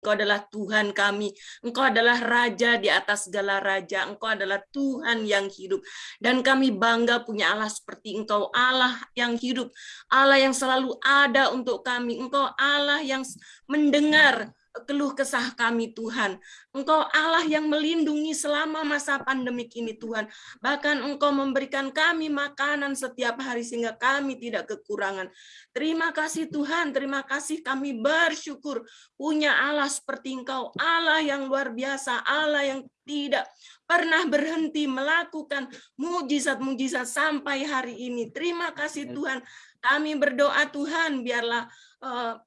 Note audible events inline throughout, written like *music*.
Engkau adalah Tuhan kami. Engkau adalah Raja di atas segala Raja. Engkau adalah Tuhan yang hidup. Dan kami bangga punya Allah seperti Engkau. Allah yang hidup. Allah yang selalu ada untuk kami. Engkau Allah yang mendengar keluh kesah kami Tuhan. Engkau Allah yang melindungi selama masa pandemik ini Tuhan. Bahkan Engkau memberikan kami makanan setiap hari sehingga kami tidak kekurangan. Terima kasih Tuhan, terima kasih kami bersyukur punya Allah seperti Engkau. Allah yang luar biasa, Allah yang tidak pernah berhenti melakukan mujizat-mujizat sampai hari ini. Terima kasih Tuhan. Kami berdoa Tuhan biarlah uh,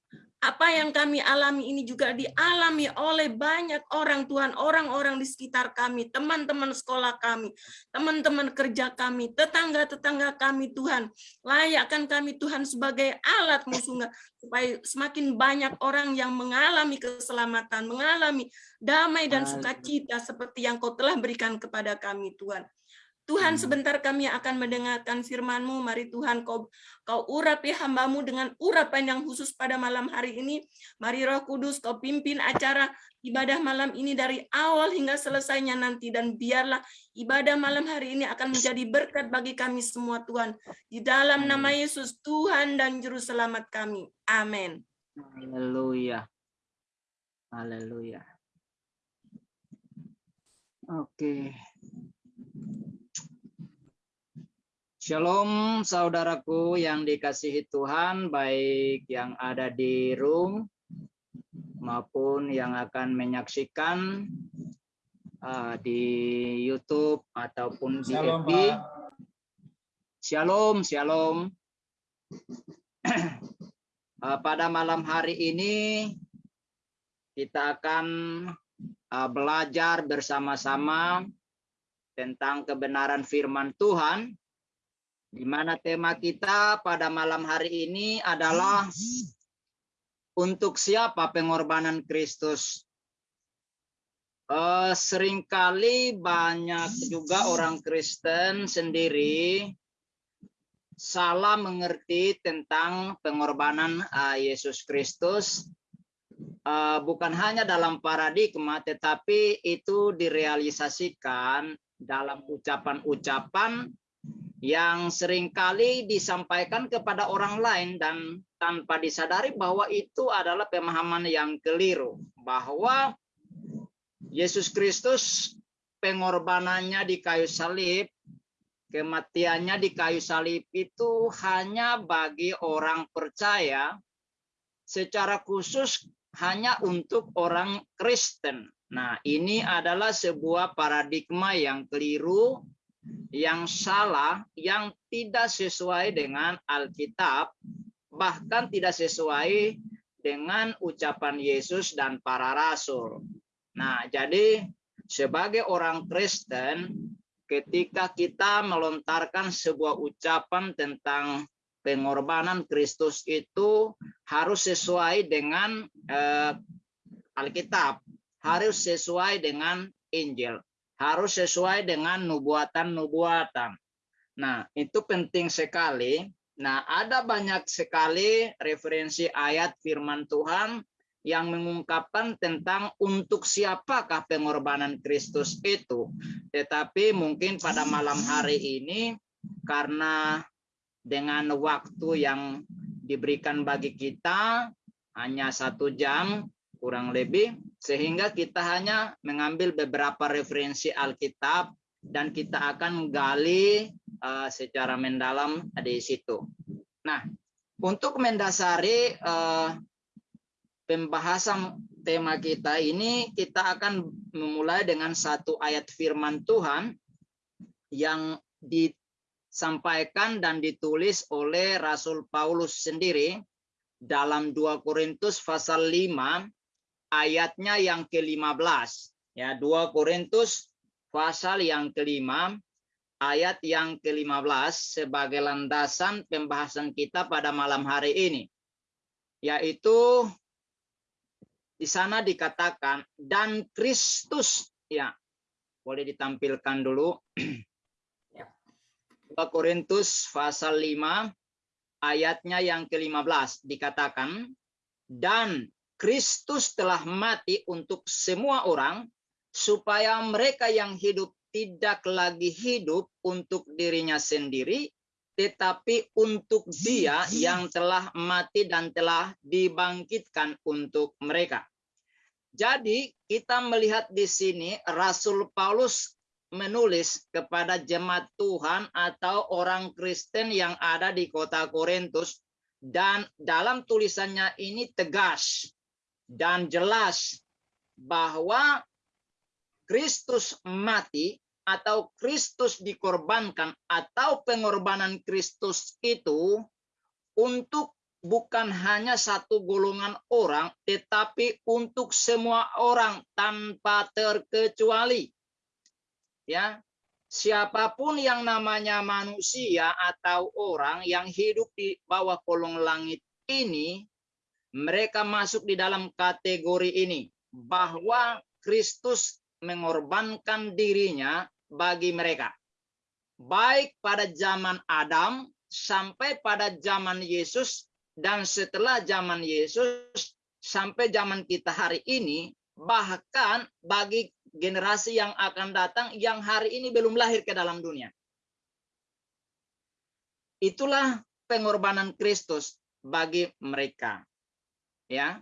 apa yang kami alami ini juga dialami oleh banyak orang Tuhan, orang-orang di sekitar kami, teman-teman sekolah kami, teman-teman kerja kami, tetangga-tetangga kami Tuhan. Layakkan kami Tuhan sebagai alat musuh supaya semakin banyak orang yang mengalami keselamatan, mengalami damai dan sukacita seperti yang kau telah berikan kepada kami Tuhan. Tuhan, hmm. sebentar kami akan mendengarkan firman-Mu. Mari Tuhan, kau, kau urapi hambamu dengan urapan yang khusus pada malam hari ini. Mari Roh Kudus, kau pimpin acara ibadah malam ini dari awal hingga selesainya nanti. Dan biarlah ibadah malam hari ini akan menjadi berkat bagi kami semua, Tuhan. Di dalam nama Yesus, Tuhan dan Juru Selamat kami. Amin. Haleluya. Haleluya. Oke. Okay. Shalom saudaraku yang dikasihi Tuhan, baik yang ada di room maupun yang akan menyaksikan uh, di YouTube ataupun di shalom, FB. Shalom, shalom. *clears throat* uh, pada malam hari ini kita akan uh, belajar bersama-sama tentang kebenaran firman Tuhan di mana tema kita pada malam hari ini adalah untuk siapa pengorbanan Kristus. Uh, sering kali banyak juga orang Kristen sendiri salah mengerti tentang pengorbanan uh, Yesus Kristus. Uh, bukan hanya dalam paradigma, tetapi itu direalisasikan dalam ucapan-ucapan yang sering kali disampaikan kepada orang lain dan tanpa disadari bahwa itu adalah pemahaman yang keliru bahwa Yesus Kristus pengorbanannya di kayu salib kematiannya di kayu salib itu hanya bagi orang percaya secara khusus hanya untuk orang Kristen. Nah, ini adalah sebuah paradigma yang keliru yang salah, yang tidak sesuai dengan Alkitab, bahkan tidak sesuai dengan ucapan Yesus dan para rasul. Nah, jadi sebagai orang Kristen, ketika kita melontarkan sebuah ucapan tentang pengorbanan Kristus itu harus sesuai dengan eh, Alkitab, harus sesuai dengan Injil harus sesuai dengan nubuatan-nubuatan. Nah, itu penting sekali. Nah, ada banyak sekali referensi ayat firman Tuhan yang mengungkapkan tentang untuk siapakah pengorbanan Kristus itu. Tetapi mungkin pada malam hari ini karena dengan waktu yang diberikan bagi kita hanya satu jam kurang lebih sehingga kita hanya mengambil beberapa referensi Alkitab dan kita akan menggali uh, secara mendalam di situ. Nah, untuk mendasari uh, pembahasan tema kita ini, kita akan memulai dengan satu ayat firman Tuhan yang disampaikan dan ditulis oleh Rasul Paulus sendiri dalam 2 Korintus pasal 5 ayatnya yang ke-15. Ya, 2 Korintus pasal yang kelima ayat yang ke-15 sebagai landasan pembahasan kita pada malam hari ini. Yaitu di sana dikatakan dan Kristus ya. Boleh ditampilkan dulu. *clears throat* 2 Korintus pasal 5 ayatnya yang ke-15 dikatakan dan Kristus telah mati untuk semua orang supaya mereka yang hidup tidak lagi hidup untuk dirinya sendiri tetapi untuk dia yang telah mati dan telah dibangkitkan untuk mereka. Jadi kita melihat di sini Rasul Paulus menulis kepada jemaat Tuhan atau orang Kristen yang ada di kota Korintus dan dalam tulisannya ini tegas dan jelas bahwa Kristus mati atau Kristus dikorbankan atau pengorbanan Kristus itu untuk bukan hanya satu golongan orang, tetapi untuk semua orang tanpa terkecuali. Ya, siapa pun yang namanya manusia atau orang yang hidup di bawah kolong langit ini, mereka masuk di dalam kategori ini bahwa Kristus mengorbankan dirinya bagi mereka. Baik pada zaman Adam sampai pada zaman Yesus dan setelah zaman Yesus sampai zaman kita hari ini, bahkan bagi generasi yang akan datang yang hari ini belum lahir ke dalam dunia. Itulah pengorbanan Kristus bagi mereka. Ya.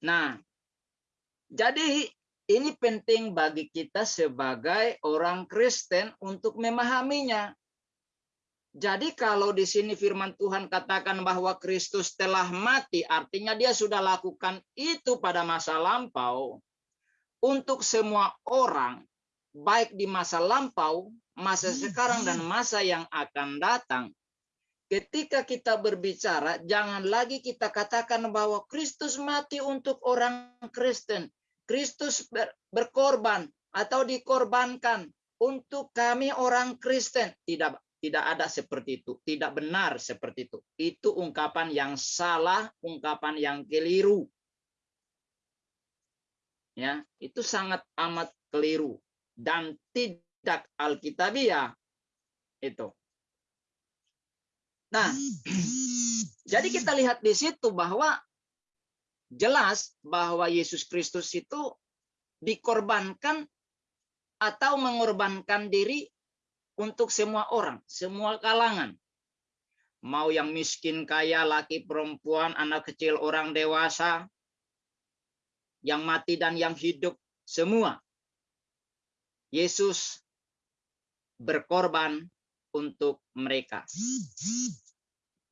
Nah, jadi ini penting bagi kita sebagai orang Kristen untuk memahaminya. Jadi kalau di sini firman Tuhan katakan bahwa Kristus telah mati, artinya dia sudah lakukan itu pada masa lampau. Untuk semua orang, baik di masa lampau, masa sekarang, dan masa yang akan datang. Ketika kita berbicara, jangan lagi kita katakan bahwa Kristus mati untuk orang Kristen. Kristus berkorban atau dikorbankan untuk kami orang Kristen. Tidak tidak ada seperti itu, tidak benar seperti itu. Itu ungkapan yang salah, ungkapan yang keliru. Ya, itu sangat amat keliru dan tidak alkitabiah itu. Nah, *clears throat* jadi kita lihat di situ bahwa jelas bahwa Yesus Kristus itu dikorbankan atau mengorbankan diri untuk semua orang, semua kalangan. Mau yang miskin, kaya, laki, perempuan, anak kecil, orang dewasa, yang mati dan yang hidup, semua. Yesus berkorban untuk mereka.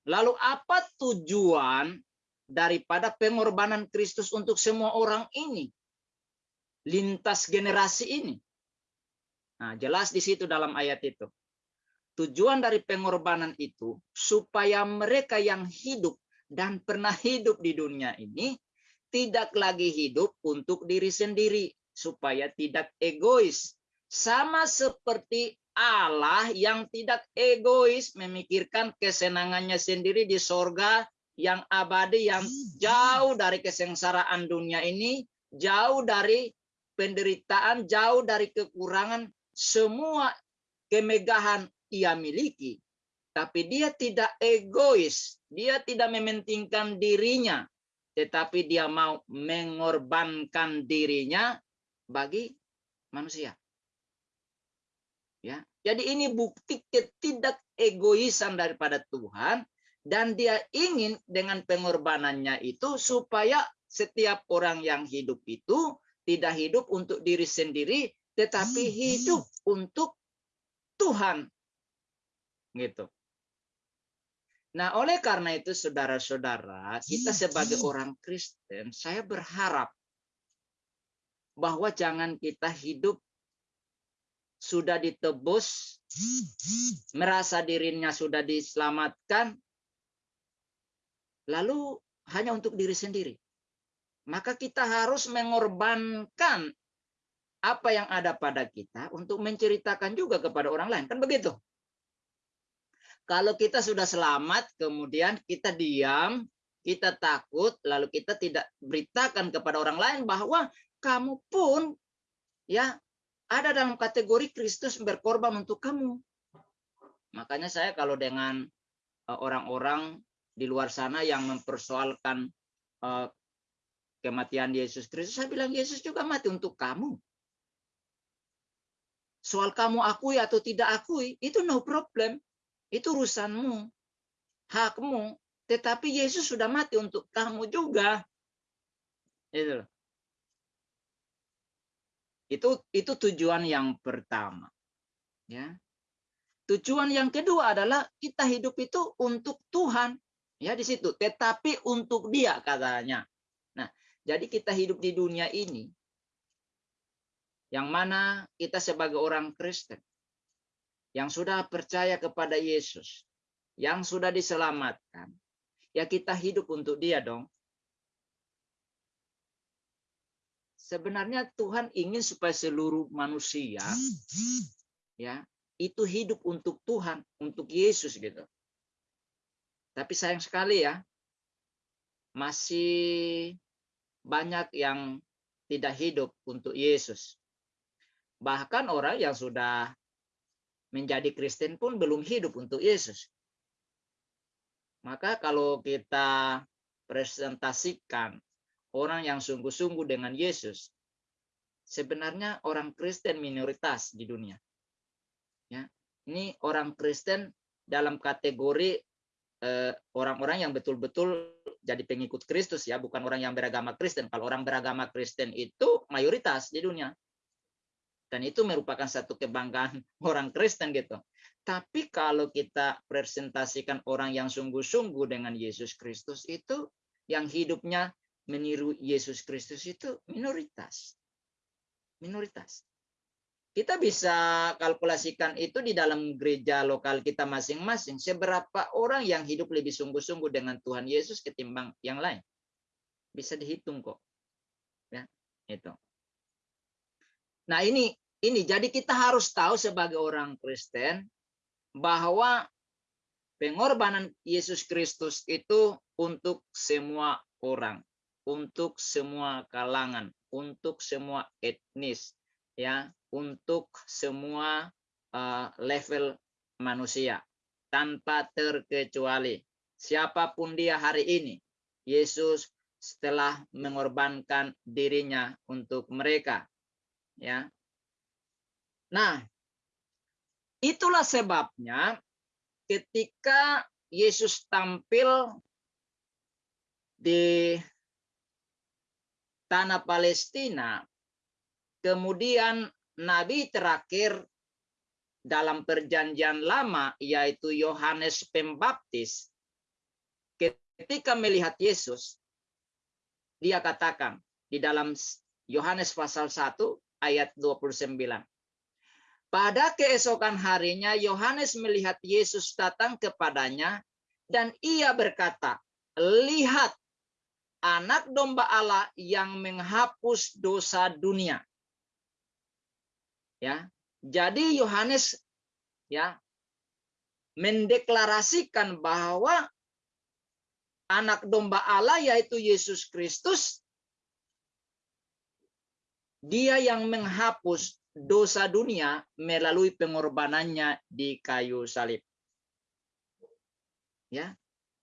Lalu apa tujuan daripada pengorbanan Kristus untuk semua orang ini? Lintas generasi ini. Nah, jelas di situ dalam ayat itu. Tujuan dari pengorbanan itu supaya mereka yang hidup dan pernah hidup di dunia ini tidak lagi hidup untuk diri sendiri supaya tidak egois. Sama seperti Allah yang tidak egois memikirkan kesenangannya sendiri di sorga yang abadi yang jauh dari kesengsaraan dunia ini, jauh dari penderitaan, jauh dari kekurangan, semua kemegahan ia miliki, tapi dia tidak egois, dia tidak mementingkan dirinya, tetapi dia mau mengorbankan dirinya bagi manusia. Ya, jadi ini bukti ketidak egoisan daripada Tuhan dan dia ingin dengan pengorbanannya itu supaya setiap orang yang hidup itu tidak hidup untuk diri sendiri tetapi hidup untuk Tuhan. Gitu. Nah, oleh karena itu saudara-saudara, kita sebagai orang Kristen, saya berharap bahwa jangan kita hidup sudah ditebus, merasa dirinya sudah diselamatkan, lalu hanya untuk diri sendiri. Maka kita harus mengorbankan apa yang ada pada kita untuk menceritakan juga kepada orang lain. Kan begitu? Kalau kita sudah selamat, kemudian kita diam, kita takut, lalu kita tidak beritakan kepada orang lain bahwa kamu pun ya ada dalam kategori Kristus berkorban untuk kamu. Makanya saya kalau dengan e, orang-orang di luar sana yang mempersoalkan e, kematian Yesus Kristus, saya bilang Yesus juga mati untuk kamu. Soal kamu akui atau tidak akui, itu no problem. Itu urusanmu, hakmu. Tetapi Yesus sudah mati untuk kamu juga. Itu. Itu itu tujuan yang pertama. Ya. Tujuan yang kedua adalah kita hidup itu untuk Tuhan. Ya di situ, tetapi untuk Dia katanya. Nah, jadi kita hidup di dunia ini yang mana kita sebagai orang Kristen yang sudah percaya kepada Yesus, yang sudah diselamatkan, ya kita hidup untuk Dia dong. Sebenarnya Tuhan ingin supaya seluruh manusia ya itu hidup untuk Tuhan, untuk Yesus gitu. Tapi sayang sekali ya, masih banyak yang tidak hidup untuk Yesus. Bahkan orang yang sudah menjadi Kristen pun belum hidup untuk Yesus. Maka kalau kita presentasikan orang yang sungguh-sungguh dengan Yesus, sebenarnya orang Kristen minoritas di dunia. Ya, ini orang Kristen dalam kategori eh, orang-orang yang betul-betul jadi pengikut Kristus ya, bukan orang yang beragama Kristen. Kalau orang beragama Kristen itu mayoritas di dunia. Dan itu merupakan satu kebanggaan *laughs* orang Kristen gitu. Tapi kalau kita presentasikan orang yang sungguh-sungguh dengan Yesus Kristus itu yang hidupnya meniru Yesus Kristus itu minoritas. Minoritas. Kita bisa kalkulasikan itu di dalam gereja lokal kita masing-masing. Seberapa orang yang hidup lebih sungguh-sungguh dengan Tuhan Yesus ketimbang yang lain. Bisa dihitung kok. Ya, itu. Nah ini ini jadi kita harus tahu sebagai orang Kristen bahwa pengorbanan Yesus Kristus itu untuk semua orang, untuk semua kalangan, untuk semua etnis, ya untuk semua uh, level manusia tanpa terkecuali. Siapa pun dia hari ini Yesus setelah mengorbankan dirinya untuk mereka ya. Nah itulah sebabnya ketika Yesus tampil di tanah Palestina. Kemudian nabi terakhir dalam perjanjian lama yaitu Yohanes Pembaptis ketika melihat Yesus dia katakan di dalam Yohanes pasal 1 ayat 29 pada keesokan harinya Yohanes melihat Yesus datang kepadanya dan ia berkata lihat anak domba Allah yang menghapus dosa dunia Ya. Jadi Yohanes ya mendeklarasikan bahwa anak domba Allah yaitu Yesus Kristus dia yang menghapus dosa dunia melalui pengorbanannya di kayu salib. Ya.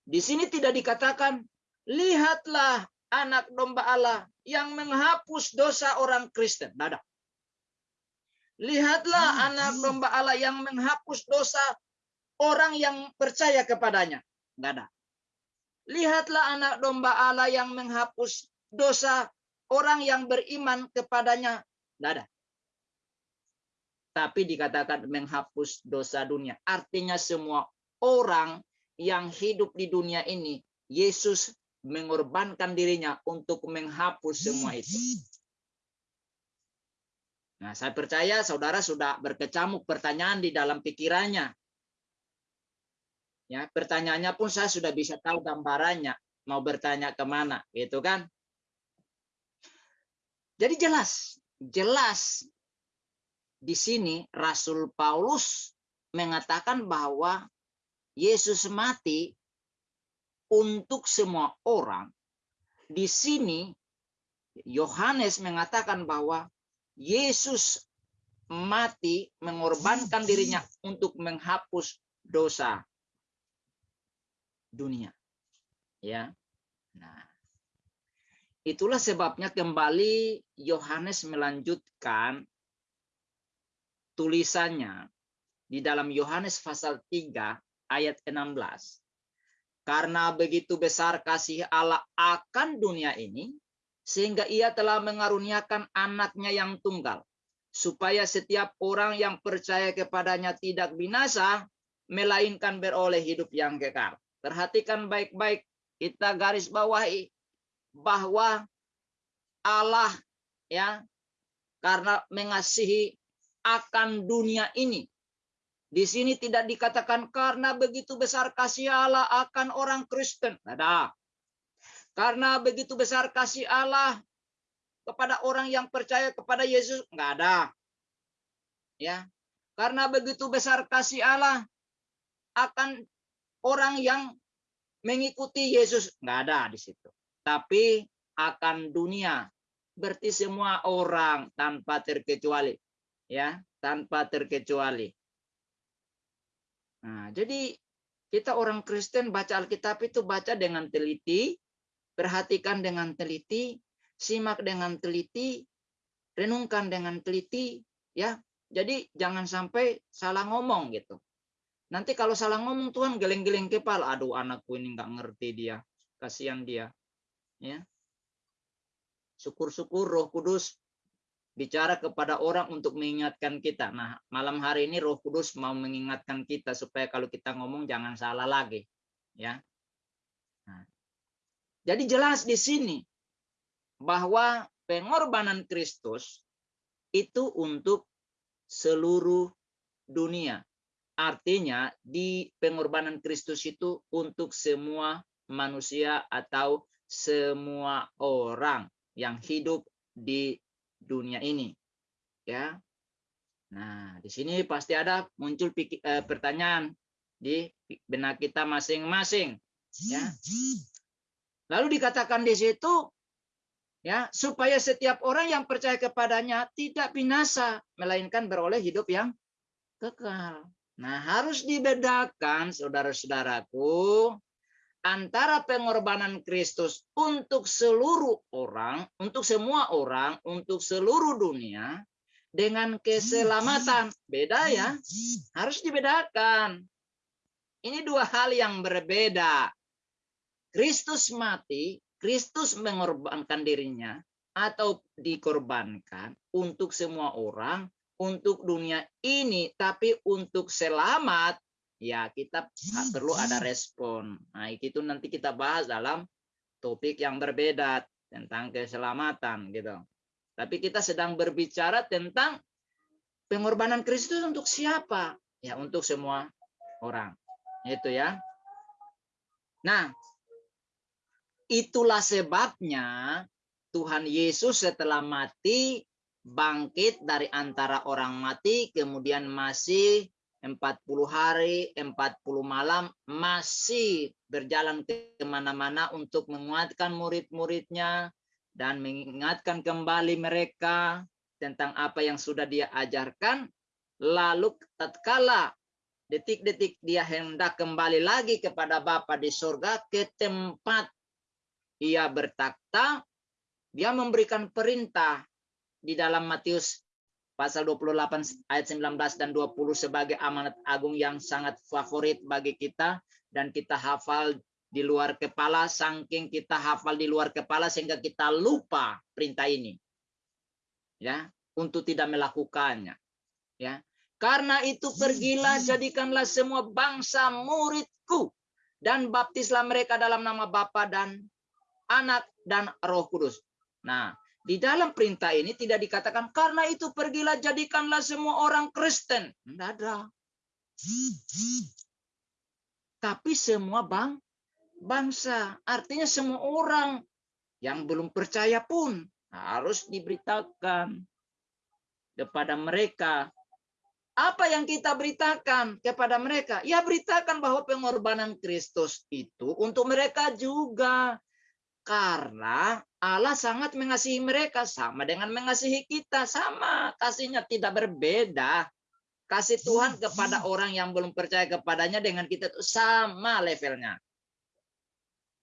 Di sini tidak dikatakan lihatlah anak domba Allah yang menghapus dosa orang Kristen. Tidak ada. Lihatlah hmm. anak domba Allah yang menghapus dosa orang yang percaya kepadanya. Enggak ada. Lihatlah anak domba Allah yang menghapus dosa orang yang beriman kepadanya. Enggak ada. Tapi dikatakan menghapus dosa dunia. Artinya semua orang yang hidup di dunia ini, Yesus mengorbankan dirinya untuk menghapus semua itu. Nah, saya percaya saudara sudah berkecamuk pertanyaan di dalam pikirannya. Ya, pertanyaannya pun saya sudah bisa tahu gambarannya, mau bertanya ke mana, gitu kan? Jadi jelas, jelas di sini Rasul Paulus mengatakan bahwa Yesus mati untuk semua orang. Di sini Yohanes mengatakan bahwa Yesus mati mengorbankan dirinya untuk menghapus dosa dunia. Ya. Nah. itulah sebabnya kembali Yohanes melanjutkan tulisannya di dalam Yohanes pasal 3 ayat 16. Karena begitu besar kasih Allah akan dunia ini, sehingga ia telah mengaruniakan anaknya yang tunggal, supaya setiap orang yang percaya kepadanya tidak binasa, melainkan beroleh hidup yang kekal. Perhatikan baik-baik, kita garis bawahi bahwa Allah ya karena mengasihi akan dunia ini. Di sini tidak dikatakan karena begitu besar kasih Allah akan orang Kristen. Ada. Karena begitu besar kasih Allah kepada orang yang percaya kepada Yesus. Enggak ada. Ya. Karena begitu besar kasih Allah akan orang yang mengikuti Yesus. Enggak ada di situ. Tapi akan dunia. Berarti semua orang tanpa terkecuali ya tanpa terkecuali. Nah, jadi kita orang Kristen baca Alkitab itu baca dengan teliti, perhatikan dengan teliti, simak dengan teliti, renungkan dengan teliti, ya. Jadi jangan sampai salah ngomong gitu. Nanti kalau salah ngomong Tuhan geleng-geleng kepala, aduh anakku ini nggak ngerti dia, kasihan dia, ya. Syukur-syukur Roh Kudus bicara kepada orang untuk mengingatkan kita. Nah, malam hari ini Roh Kudus mau mengingatkan kita supaya kalau kita ngomong jangan salah lagi, ya. Nah, jadi jelas di sini bahwa pengorbanan Kristus itu untuk seluruh dunia. Artinya di pengorbanan Kristus itu untuk semua manusia atau semua orang yang hidup di dunia ini. Ya. Nah, di sini pasti ada muncul eh, pertanyaan di benak kita masing-masing, ya. Lalu dikatakan di situ ya, supaya setiap orang yang percaya kepadanya tidak binasa, melainkan beroleh hidup yang kekal. Nah, harus dibedakan saudara-saudaraku antara pengorbanan Kristus untuk seluruh orang, untuk semua orang, untuk seluruh dunia dengan keselamatan. Beda ya, harus dibedakan. Ini dua hal yang berbeda. Kristus mati, Kristus mengorbankan dirinya atau dikorbankan untuk semua orang, untuk dunia ini, tapi untuk selamat ya kita perlu ada respon. Nah, itu nanti kita bahas dalam topik yang berbeda tentang keselamatan gitu. Tapi kita sedang berbicara tentang pengorbanan Kristus untuk siapa? Ya, untuk semua orang. Itu ya. Nah, itulah sebabnya Tuhan Yesus setelah mati bangkit dari antara orang mati kemudian masih 40 hari, 40 malam masih berjalan ke mana-mana untuk menguatkan murid-muridnya dan mengingatkan kembali mereka tentang apa yang sudah dia ajarkan. Lalu tatkala detik-detik dia hendak kembali lagi kepada Bapa di surga ke tempat ia bertakhta, dia memberikan perintah di dalam Matius pasal 28 ayat 19 dan 20 sebagai amanat agung yang sangat favorit bagi kita dan kita hafal di luar kepala saking kita hafal di luar kepala sehingga kita lupa perintah ini. Ya, untuk tidak melakukannya. Ya. Karena itu pergilah jadikanlah semua bangsa muridku dan baptislah mereka dalam nama Bapa dan Anak dan Roh Kudus. Nah, di dalam perintah ini tidak dikatakan karena itu pergilah jadikanlah semua orang Kristen. Tidak ada. Tapi semua bang bangsa, artinya semua orang yang belum percaya pun harus diberitakan kepada mereka. Apa yang kita beritakan kepada mereka? Ya beritakan bahwa pengorbanan Kristus itu untuk mereka juga. Karena Allah sangat mengasihi mereka sama dengan mengasihi kita sama kasihnya tidak berbeda kasih Tuhan kepada orang yang belum percaya kepadanya dengan kita itu sama levelnya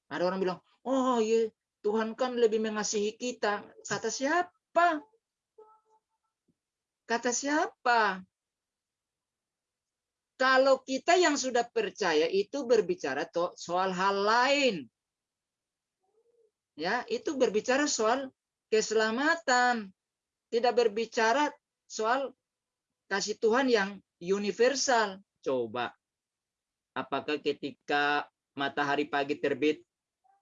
ada orang bilang oh iya Tuhan kan lebih mengasihi kita. Kata siapa? Kata siapa? Kalau kita yang sudah percaya itu berbicara soal hal lain. Ya, itu berbicara soal keselamatan. Tidak berbicara soal kasih Tuhan yang universal. Coba. Apakah ketika matahari pagi terbit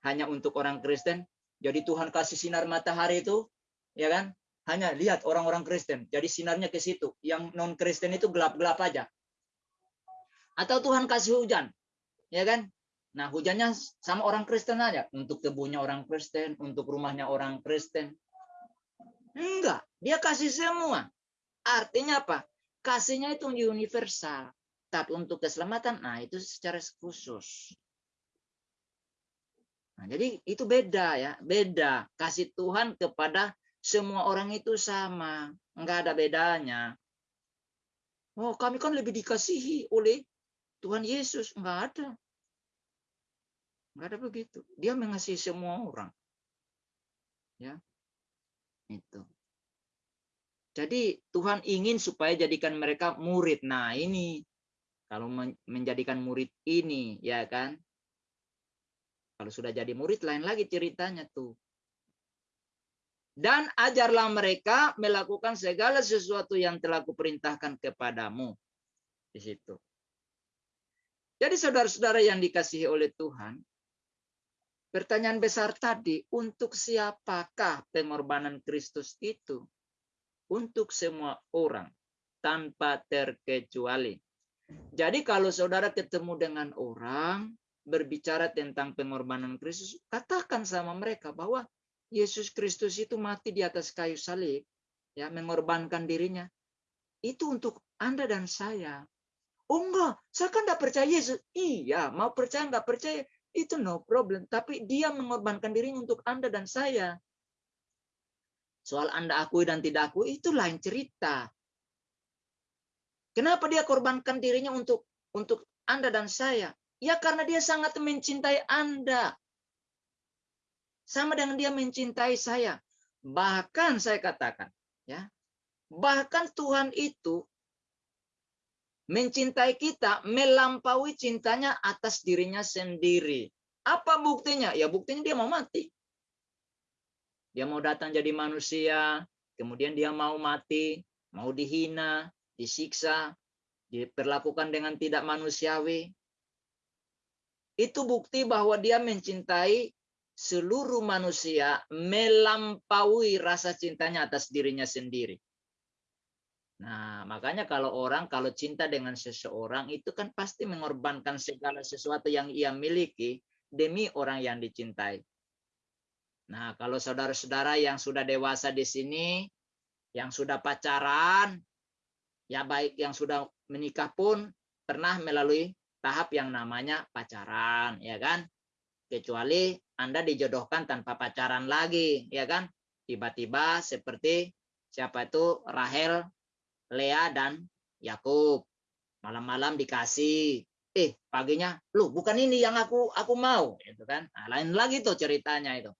hanya untuk orang Kristen. Jadi Tuhan kasih sinar matahari itu, ya kan? Hanya lihat orang-orang Kristen. Jadi sinarnya ke situ. Yang non Kristen itu gelap-gelap aja. Atau Tuhan kasih hujan, ya kan? Nah hujannya sama orang Kristen aja. Untuk kebunnya orang Kristen, untuk rumahnya orang Kristen. Enggak, dia kasih semua. Artinya apa? Kasihnya itu universal. Tapi untuk keselamatan, nah itu secara khusus. Nah, jadi itu beda ya, beda. Kasih Tuhan kepada semua orang itu sama, enggak ada bedanya. Oh, kami kan lebih dikasihi oleh Tuhan Yesus, enggak ada. Enggak ada begitu. Dia mengasihi semua orang. Ya. Itu. Jadi Tuhan ingin supaya jadikan mereka murid. Nah, ini kalau menjadikan murid ini, ya kan? Kalau sudah jadi murid lain lagi ceritanya tuh. Dan ajarlah mereka melakukan segala sesuatu yang telah kuperintahkan kepadamu. Di situ. Jadi saudara-saudara yang dikasihi oleh Tuhan, pertanyaan besar tadi, untuk siapakah pengorbanan Kristus itu? Untuk semua orang, tanpa terkecuali. Jadi kalau saudara ketemu dengan orang, berbicara tentang pengorbanan Kristus, katakan sama mereka bahwa Yesus Kristus itu mati di atas kayu salib, ya, mengorbankan dirinya. Itu untuk Anda dan saya. Oh enggak, saya kan enggak percaya Yesus. Iya, mau percaya enggak percaya, itu no problem. Tapi dia mengorbankan dirinya untuk Anda dan saya. Soal Anda akui dan tidak akui, itu lain cerita. Kenapa dia korbankan dirinya untuk untuk Anda dan saya? Ya karena dia sangat mencintai Anda. Sama dengan dia mencintai saya. Bahkan saya katakan, ya. Bahkan Tuhan itu mencintai kita melampaui cintanya atas dirinya sendiri. Apa buktinya? Ya buktinya dia mau mati. Dia mau datang jadi manusia, kemudian dia mau mati, mau dihina, disiksa, diperlakukan dengan tidak manusiawi, itu bukti bahwa dia mencintai seluruh manusia melampaui rasa cintanya atas dirinya sendiri. Nah, makanya kalau orang kalau cinta dengan seseorang itu kan pasti mengorbankan segala sesuatu yang ia miliki demi orang yang dicintai. Nah, kalau saudara-saudara yang sudah dewasa di sini, yang sudah pacaran, ya baik yang sudah menikah pun pernah melalui tahap yang namanya pacaran, ya kan? Kecuali Anda dijodohkan tanpa pacaran lagi, ya kan? Tiba-tiba seperti siapa itu Rahel, Lea dan Yakub. Malam-malam dikasih, eh paginya, lu bukan ini yang aku aku mau, itu kan? Nah, lain lagi tuh ceritanya itu.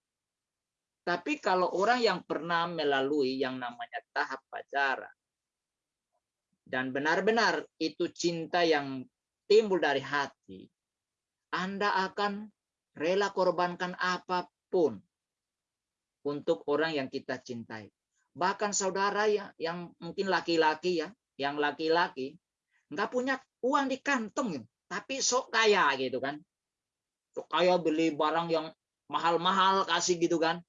Tapi kalau orang yang pernah melalui yang namanya tahap pacaran dan benar-benar itu cinta yang timbul dari hati, Anda akan rela korbankan apa pun untuk orang yang kita cintai. Bahkan saudara ya, yang mungkin laki-laki ya, yang laki-laki nggak punya uang di kantong, tapi sok kaya gitu kan. Sok kaya beli barang yang mahal-mahal kasih gitu kan.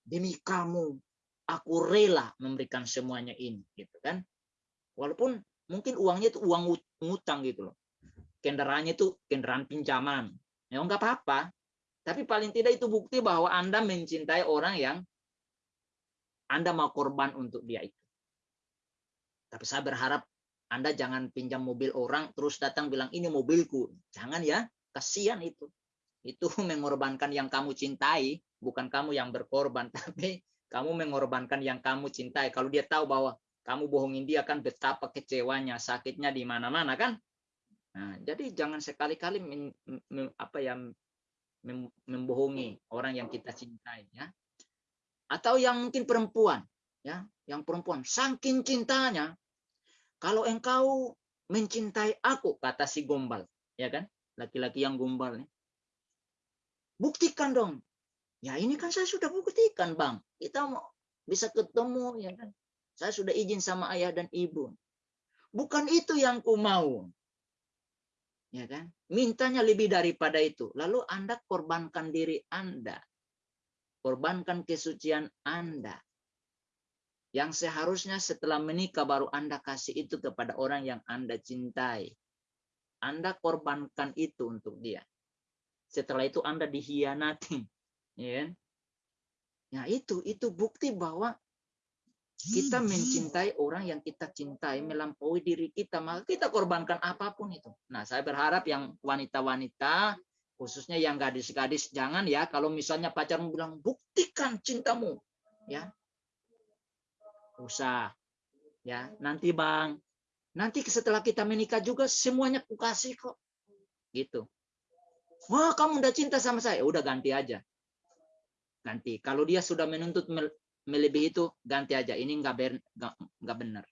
Demi kamu, aku rela memberikan semuanya ini gitu kan. Walaupun mungkin uangnya itu uang ngutang gitu loh kendaraannya itu kendaraan pinjaman. Ya enggak apa-apa. Tapi paling tidak itu bukti bahwa Anda mencintai orang yang Anda mau korban untuk dia itu. Tapi saya berharap Anda jangan pinjam mobil orang terus datang bilang ini mobilku. Jangan ya, kasihan itu. Itu mengorbankan yang kamu cintai, bukan kamu yang berkorban, tapi kamu mengorbankan yang kamu cintai. Kalau dia tahu bahwa kamu bohongin dia kan betapa kecewanya, sakitnya di mana-mana kan? Nah, jadi jangan sekali-kali apa ya membohongi orang yang kita cintai ya. Atau yang mungkin perempuan ya, yang perempuan. Saking cintanya kalau engkau mencintai aku kata si gombal ya kan? Laki-laki yang gombal nih buktikan dong. Ya ini kan saya sudah buktikan bang. Kita mau bisa ketemu ya kan? Saya sudah izin sama ayah dan ibu. Bukan itu yang ku mau ya kan? Mintanya lebih daripada itu. Lalu anda korbankan diri anda korbankan kesucian anda. Yang seharusnya setelah menikah baru anda kasih itu kepada orang yang anda cintai. Anda korbankan itu untuk dia. Setelah itu anda dihianati. Ya kan? ya itu itu bukti bahwa kita mencintai orang yang kita cintai melampaui diri kita maka kita korbankan apa pun itu. Nah saya berharap yang wanita-wanita khususnya yang gadis-gadis jangan ya kalau misalnya pacarmu bilang buktikan cintamu. Ya. Usah. Ya nanti bang. Nanti setelah kita menikah juga semuanya ku kasih kok. Gitu. Wah kamu udah cinta sama saya. Udah ganti aja. Ganti. Kalau dia sudah menuntut melebihi itu ganti aja. Ini nggak ber nggak benar.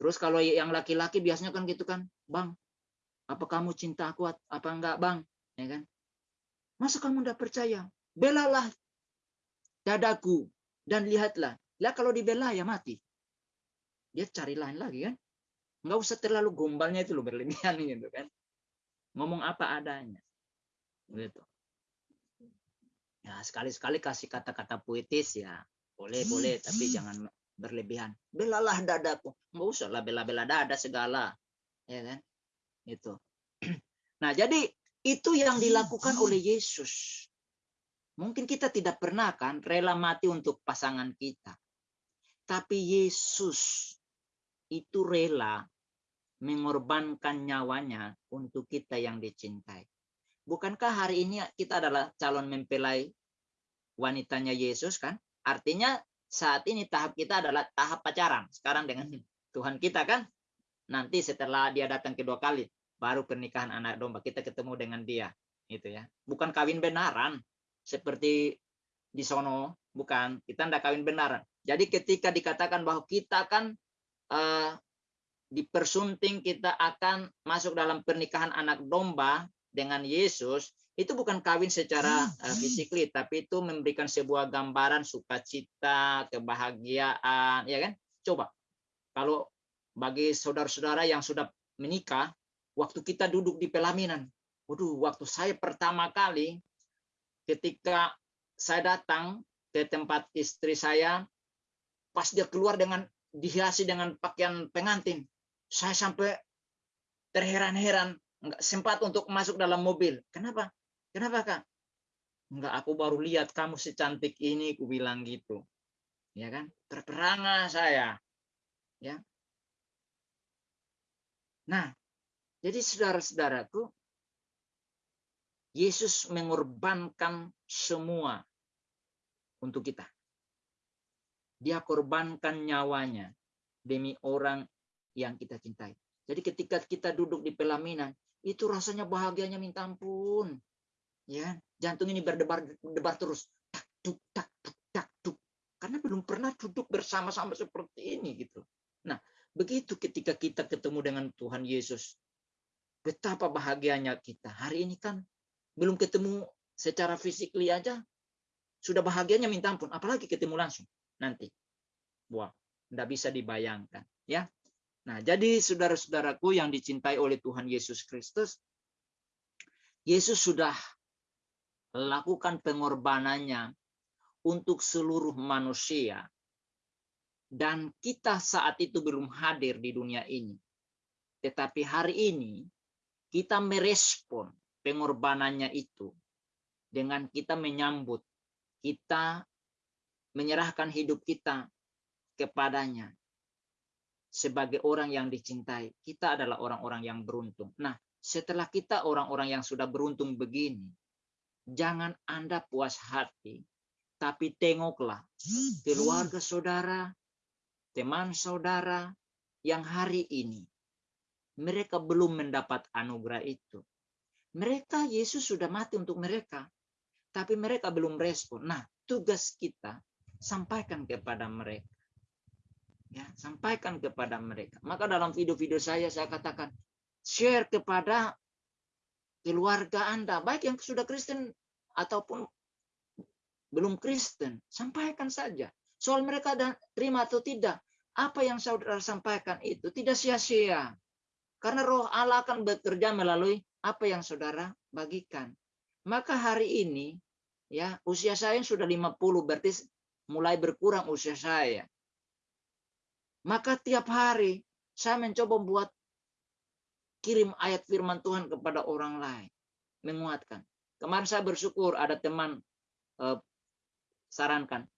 Terus kalau yang laki-laki biasanya kan gitu kan bang apa kamu cinta aku apa enggak bang? Ya kan? Masa kamu nggak percaya? Belalah dadaku dan lihatlah. Lah kalau dibela ya mati. Dia cari lain lagi kan? Nggak usah terlalu gombalnya itu lo berlebihan *laughs* gitu kan? Ngomong apa adanya. Gitu. Ya sekali-sekali kasih kata-kata puitis ya. Boleh boleh tapi jangan berlebihan. Belalah dadaku. Nggak usah lah bela-bela dada segala. Ya kan itu nah jadi itu yang dilakukan oleh Yesus mungkin kita tidak pernah kan rela mati untuk pasangan kita tapi Yesus itu rela mengorbankan nyawanya untuk kita yang dicintai Bukankah hari ini kita adalah calon mempelai wanitanya Yesus kan? Artinya saat ini tahap kita adalah tahap pacaran. Sekarang dengan Tuhan kita kan? Nanti setelah dia datang kedua kali, baru pernikahan anak domba. Kita ketemu dengan dia. Gitu ya. Bukan kawin benaran. Seperti di sono. Bukan. Kita tidak kawin benaran. Jadi ketika dikatakan bahwa kita kan uh, dipersunting kita akan masuk dalam pernikahan anak domba dengan Yesus itu bukan kawin secara uh, fisikly tapi itu memberikan sebuah gambaran sukacita, kebahagiaan, ya kan? Coba kalau bagi saudara-saudara yang sudah menikah, waktu kita duduk di pelaminan, waduh, waktu saya pertama kali ketika saya datang ke tempat istri saya, pas dia keluar dengan dihiasi dengan pakaian pengantin, saya sampai terheran-heran nggak sempat untuk masuk dalam mobil. Kenapa? Kenapa kak? Enggak, aku baru lihat kamu secantik ini, ku bilang gitu. Ya kan? Terperangah saya. Ya. Nah, jadi saudara-saudaraku, Yesus mengorbankan semua untuk kita. Dia korbankan nyawanya demi orang yang kita cintai. Jadi ketika kita duduk di pelaminan, itu rasanya bahagianya minta ampun. Ya, jantung ini berdebar debar terus. Tak duk tak duk tak duk. Karena belum pernah duduk bersama-sama seperti ini gitu. Nah, begitu ketika kita ketemu dengan Tuhan Yesus, betapa bahagianya kita. Hari ini kan belum ketemu secara fisik aja sudah bahagianya minta ampun, apalagi ketemu langsung nanti. Wah, tidak bisa dibayangkan, ya. Nah, jadi saudara-saudaraku yang dicintai oleh Tuhan Yesus Kristus, Yesus sudah lakukan pengorbanannya untuk seluruh manusia. Dan kita saat itu belum hadir di dunia ini. Tetapi hari ini kita merespon pengorbanannya itu dengan kita menyambut, kita menyerahkan hidup kita kepadanya sebagai orang yang dicintai. Kita adalah orang-orang yang beruntung. Nah, setelah kita orang-orang yang sudah beruntung begini, jangan Anda puas hati, tapi tengoklah keluarga saudara, teman saudara yang hari ini mereka belum mendapat anugerah itu. Mereka Yesus sudah mati untuk mereka, tapi mereka belum respon. Nah, tugas kita sampaikan kepada mereka. Ya, sampaikan kepada mereka. Maka dalam video-video saya saya katakan share kepada keluarga Anda, baik yang sudah Kristen ataupun belum Kristen, sampaikan saja. Soal mereka dan terima atau tidak, apa yang saudara sampaikan itu tidak sia-sia. Karena roh Allah akan bekerja melalui apa yang saudara bagikan. Maka hari ini, ya usia saya sudah 50, berarti mulai berkurang usia saya. Maka tiap hari saya mencoba membuat kirim ayat firman Tuhan kepada orang lain. Menguatkan. Kemarin saya bersyukur ada teman eh, sarankan.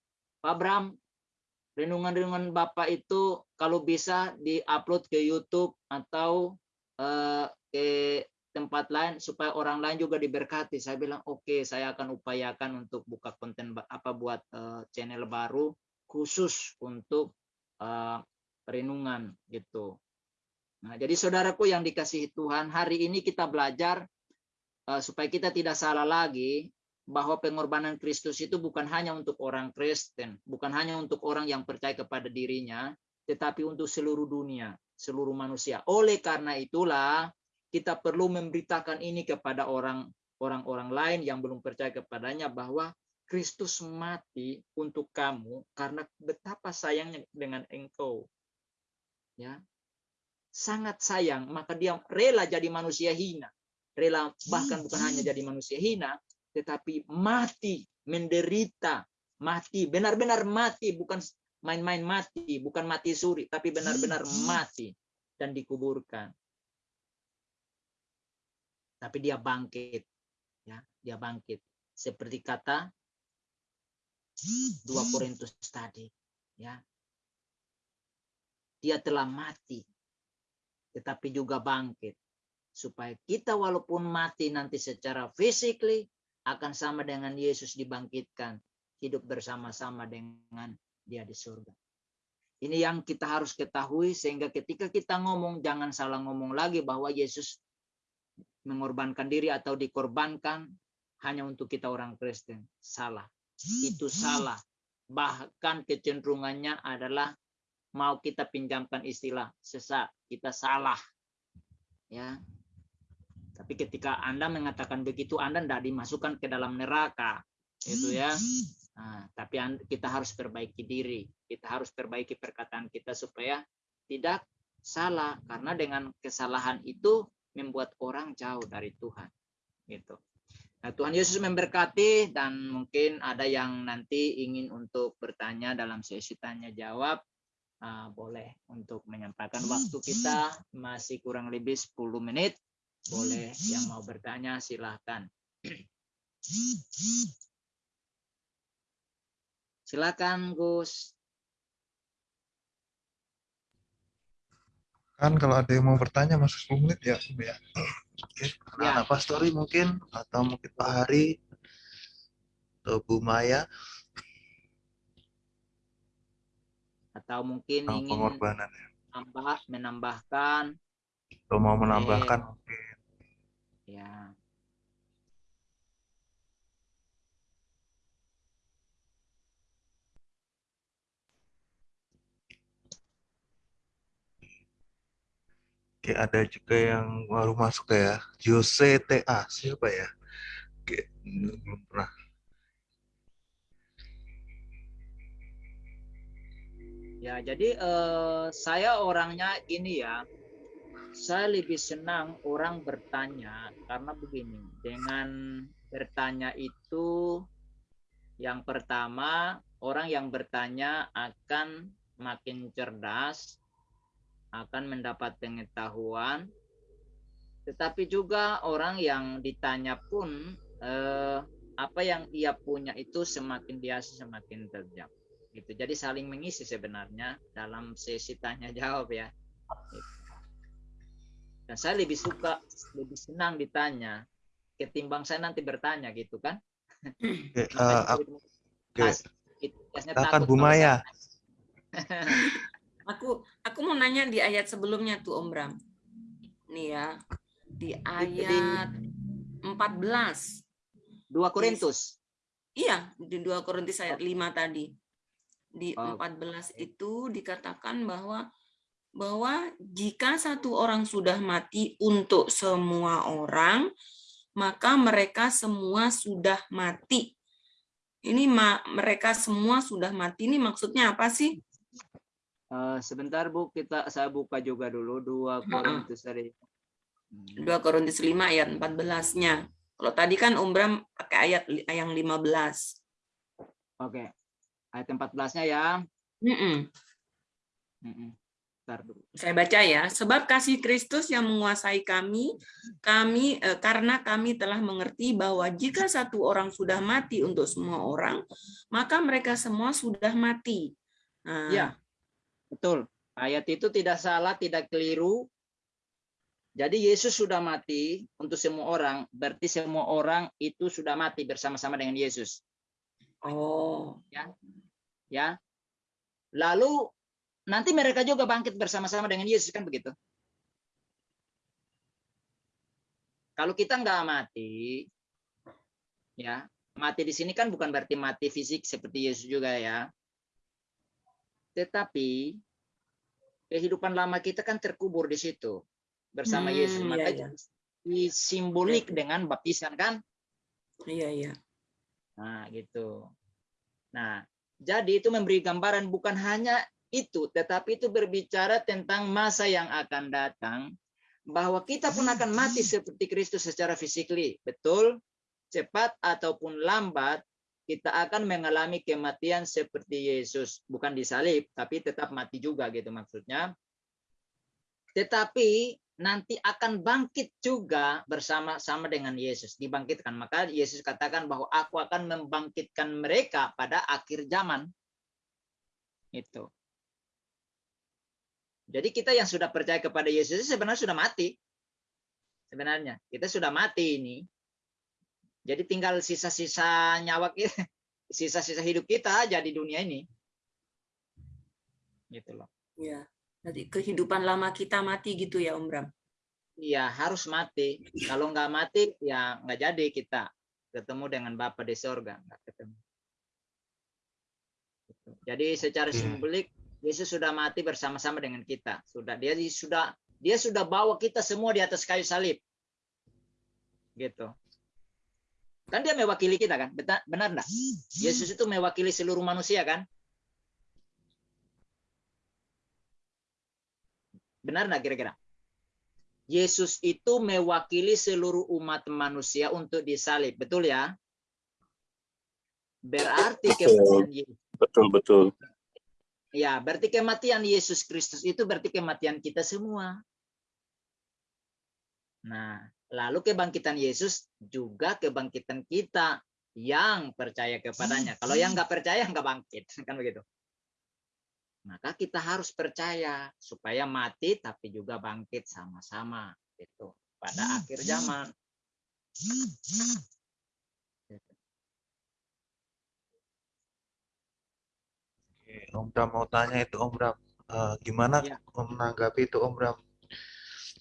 Pak Bram, renungan-renungan Bapak itu kalau bisa di-upload ke YouTube atau eh, ke tempat lain supaya orang lain juga diberkati. Saya bilang oke, okay, saya akan upayakan untuk buka konten apa buat uh, channel baru khusus untuk uh, renungan gitu. Nah, jadi saudaraku yang dikasihi Tuhan, hari ini kita belajar uh, supaya kita tidak salah lagi bahwa pengorbanan Kristus itu bukan hanya untuk orang Kristen, bukan hanya untuk orang yang percaya kepada dirinya, tetapi untuk seluruh dunia, seluruh manusia. Oleh karena itulah kita perlu memberitakan ini kepada orang orang-orang lain yang belum percaya kepadanya bahwa Kristus mati untuk kamu karena betapa sayangnya dengan engkau. Ya. Sangat sayang, maka dia rela jadi manusia hina. Rela bahkan bukan hanya jadi manusia hina, tetapi mati, menderita, mati, benar-benar mati, bukan main-main mati, bukan mati suri, tapi benar-benar mati dan dikuburkan. Tapi dia bangkit, ya, dia bangkit. Seperti kata 2 Korintus tadi, ya. Dia telah mati, tetapi juga bangkit supaya kita walaupun mati nanti secara physically akan sama dengan Yesus dibangkitkan, hidup bersama-sama dengan dia di surga. Ini yang kita harus ketahui sehingga ketika kita ngomong jangan salah ngomong lagi bahwa Yesus mengorbankan diri atau dikorbankan hanya untuk kita orang Kristen. Salah. Itu salah. Bahkan kecenderungannya adalah mau kita pinjamkan istilah sesat, kita salah. Ya, tapi ketika Anda mengatakan begitu, Anda tidak dimasukkan ke dalam neraka. Itu ya. Nah, tapi kita harus perbaiki diri. Kita harus perbaiki perkataan kita supaya tidak salah. Karena dengan kesalahan itu membuat orang jauh dari Tuhan. Gitu. Nah, Tuhan Yesus memberkati dan mungkin ada yang nanti ingin untuk bertanya dalam sesi tanya jawab. Uh, boleh untuk menyampaikan waktu kita masih kurang lebih 10 menit. Boleh yang mau bertanya silahkan. Silakan Gus. Kan kalau ada yang mau bertanya masuk 10 menit ya, ya. Oke, ya. Pak Story mungkin atau mungkin Pak Hari atau Bu Maya atau mungkin ingin pengorbanan ya. menambah menambahkan atau mau menambahkan mungkin Ya. Oke, ada juga yang baru masuk ya. Jose TA, siapa ya? Oke, belum pernah. Ya, jadi uh, saya orangnya ini ya, saya lebih senang orang bertanya karena begini dengan bertanya itu yang pertama orang yang bertanya akan makin cerdas akan mendapat pengetahuan. Tetapi juga orang yang ditanya pun eh, apa yang ia punya itu semakin biasa semakin terjam gitu. Jadi saling mengisi sebenarnya dalam sesi tanya jawab ya. Gitu. Dan saya lebih suka, lebih senang ditanya ketimbang saya nanti bertanya gitu kan. Oke, uh, okay. Akan Bu Maya. aku aku mau nanya di ayat sebelumnya tuh Om Bram. Nih ya, di ayat 14. 2 Korintus. Iya, di 2 Korintus ayat 5 tadi. Di Oh. 14 itu dikatakan bahwa bahwa jika satu orang sudah mati untuk semua orang, maka mereka semua sudah mati. Ini ma- mereka semua sudah mati. Ini maksudnya apa sih? Eh, sebentar Bu, kita saya buka juga dulu 2 Korintus tadi. 2 Korintus 5 ayat 14-nya. Kalau tadi kan Om Bram pakai ayat yang 15. Oke. Ayat 14-nya ya. Mm-mm. Mm-mm. Bentar dulu. Saya baca ya, sebab kasih Kristus yang menguasai kami, kami eh, karena kami telah mengerti bahwa jika satu orang sudah mati untuk semua orang, maka mereka semua sudah mati. Nah, Ya. Betul. Ayat itu tidak salah, tidak keliru. Jadi Yesus sudah mati untuk semua orang, berarti semua orang itu sudah mati bersama-sama dengan Yesus, Oh, ya. Lalu nanti mereka juga bangkit bersama-sama dengan Yesus kan begitu. Kalau kita nggak mati, ya mati di sini kan bukan berarti mati fisik seperti Yesus juga ya. Tetapi kehidupan lama kita kan terkubur di situ bersama Hmm, Yesus. iya, Maka iya. disimbolik dengan baptisan kan? iya iya. Nah, gitu. Nah, jadi itu memberi gambaran bukan hanya itu, tetapi itu berbicara tentang masa yang akan datang bahwa kita pun akan mati seperti Kristus secara fisikly. Betul? Cepat ataupun lambat kita akan mengalami kematian seperti Yesus, bukan disalib, tapi tetap mati juga gitu maksudnya. Tetapi nanti akan bangkit juga bersama-sama dengan Yesus, dibangkitkan. Maka Yesus katakan bahwa aku akan membangkitkan mereka pada akhir zaman. Itu. Jadi kita yang sudah percaya kepada Yesus sebenarnya sudah mati. Sebenarnya kita sudah mati ini. Jadi tinggal sisa-sisa nyawa kita, *laughs* sisa-sisa hidup kita aja di dunia ini. Gitu loh. Iya. Jadi kehidupan lama kita mati gitu ya Om Bram. Iya harus mati. Kalau nggak mati ya nggak jadi kita ketemu dengan Bapa di sorga nggak ketemu. Gitu. Jadi secara Oke. simbolik Yesus sudah mati bersama-sama dengan kita. Sudah dia di- sudah dia sudah bawa kita semua di atas kayu salib. Gitu. Kan dia mewakili kita kan? Benar benar enggak? Yesus itu mewakili seluruh manusia kan? Benar enggak kira-kira? Yesus itu mewakili seluruh umat manusia untuk disalib. Betul ya? Berarti kematian Yesus Betul betul. Ya, berarti kematian Yesus Kristus itu berarti kematian kita semua. Nah, lalu kebangkitan Yesus juga kebangkitan kita yang percaya kepadanya. Kalau yang nggak percaya nggak bangkit, *laughs* kan begitu. Maka kita harus percaya supaya mati tapi juga bangkit sama-sama itu pada akhir zaman. Oke, Om Bram mau tanya itu Om Bram, Eh, gimana Ya. menanggapi itu Om Bram?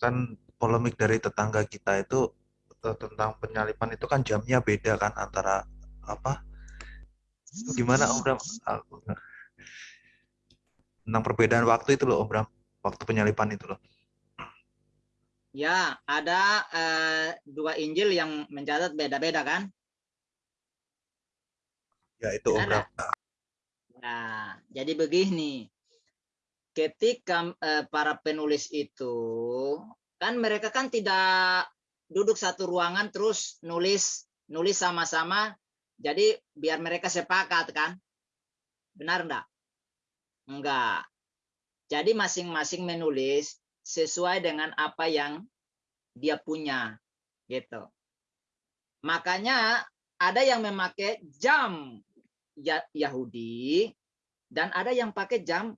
Kan polemik dari tetangga kita itu eh, tentang penyalipan itu kan jamnya beda kan antara apa? Gimana Om Bram? Tentang perbedaan waktu itu loh Om Bram, waktu penyalipan itu loh. Ya, ada eh, dua Injil yang mencatat beda-beda kan? Ya itu Om. Bram. Nah, jadi begini. Ketika eh, para penulis itu kan mereka kan tidak duduk satu ruangan terus nulis nulis sama-sama. Jadi biar mereka sepakat kan? Benar enggak? Enggak. Jadi masing-masing menulis sesuai dengan apa yang dia punya gitu. Makanya ada yang memakai jam Yahudi dan ada yang pakai jam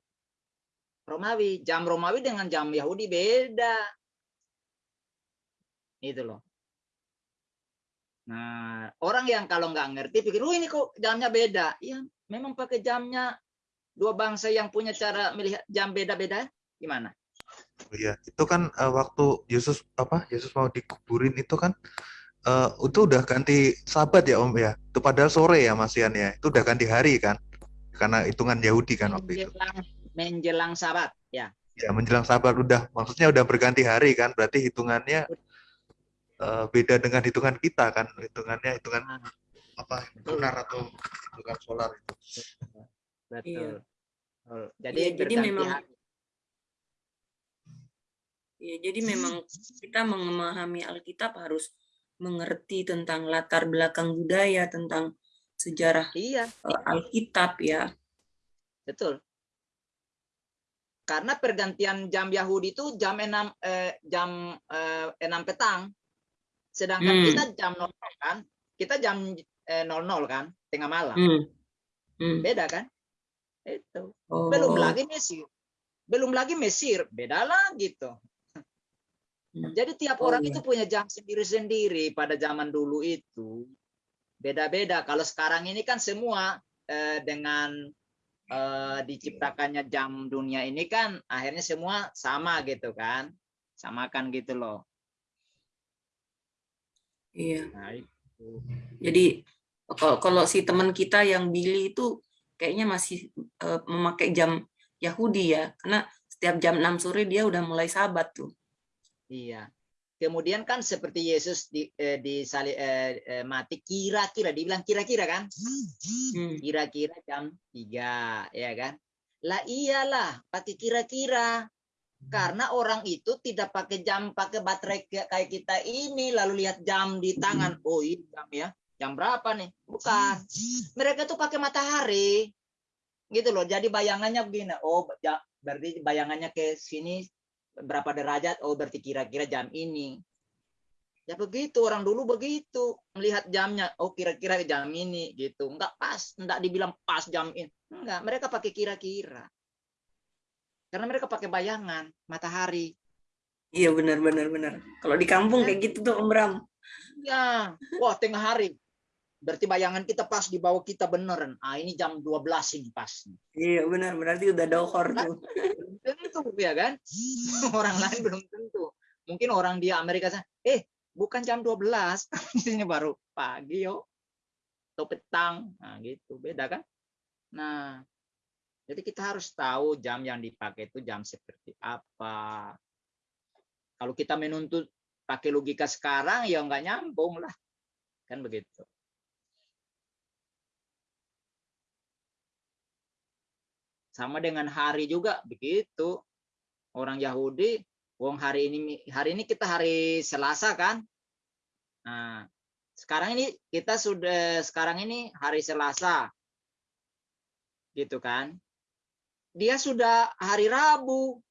Romawi. Jam Romawi dengan jam Yahudi beda. Itu loh. Nah, orang yang kalau nggak ngerti pikir, "Oh, ini kok jamnya beda." Iya, memang pakai jamnya dua bangsa yang punya cara melihat jam beda-beda. Gimana? Oh Iya, itu kan eh, waktu Yesus apa? Yesus mau dikuburin itu kan eh, itu udah ganti sabat ya Om ya. Itu padahal sore ya Mas Ian ya. Itu udah ganti hari kan? Karena hitungan Yahudi kan waktu itu. menjelang menjelang sabat ya Ya menjelang sabat udah maksudnya udah berganti hari kan. Berarti hitungannya eh, beda dengan hitungan kita kan. Hitungannya hitungan Nah, apa lunar atau hitungan solar itu. betul Iya. Jadi Iya, jadi memang- hari. Ya, jadi memang kita memahami Alkitab harus mengerti tentang latar belakang budaya, tentang sejarah iya eh, Alkitab ya. betul karena pergantian jam Yahudi itu jam 6 eh, jam eh, 6 petang sedangkan Hmm. kita jam 00 kan kita jam eh, 00 kan tengah malam Hmm. Hmm. beda kan itu Oh. belum lagi Mesir belum lagi Mesir beda lagi tuh Hmm. Jadi tiap Oh, orang iya. itu punya jam sendiri-sendiri pada zaman dulu itu. Beda-beda. Kalau sekarang ini kan semua eh, dengan eh, diciptakannya jam dunia ini kan akhirnya semua sama gitu kan. Samakan gitu loh. Iya. nah itu. Jadi kalau kalau si teman kita yang Billy itu kayaknya masih eh, memakai jam Yahudi ya, karena setiap jam 6 sore dia udah mulai sabat tuh. Iya. Kemudian kan seperti Yesus di eh, di sali- eh, eh, mati kira-kira dibilang kira-kira kan? Hmm. kira-kira jam 3 ya kan? Lah iyalah pakai kira-kira. Karena orang itu tidak pakai jam pakai baterai kayak kita ini lalu lihat jam di tangan. Oh ini jam ya. Jam berapa nih? Bukan. Mereka tuh pakai matahari. Gitu loh. Jadi bayangannya begini. Oh berarti bayangannya ke sini berapa derajat? Oh berarti kira-kira jam ini. Ya begitu orang dulu begitu. Melihat jamnya oh kira-kira jam ini gitu. Enggak pas enggak dibilang pas jam ini. Enggak mereka pakai kira-kira. Karena mereka pakai bayangan matahari. Iya benar benar benar. Kalau di kampung kayak gitu tuh Om Bram. ya wah tengah hari. Berarti bayangan kita pas di bawah kita beneran. Ah ini jam 12 ini pas. Iya benar. Berarti udah dohor tuh. *laughs* tentu ya kan? *laughs* Orang lain belum tentu. Mungkin orang di Amerika sana eh bukan jam 12 *laughs* ini baru pagi yo. Atau petang. Nah gitu. Beda kan? Nah jadi kita harus tahu jam yang dipakai itu jam seperti apa. Kalau kita menuntut pakai logika sekarang ya nggak nyambung lah. Kan begitu sama dengan hari juga begitu. Orang Yahudi wong hari ini hari ini kita hari Selasa kan? Nah sekarang ini kita sudah sekarang ini hari Selasa. Gitu kan? Dia sudah hari Rabu.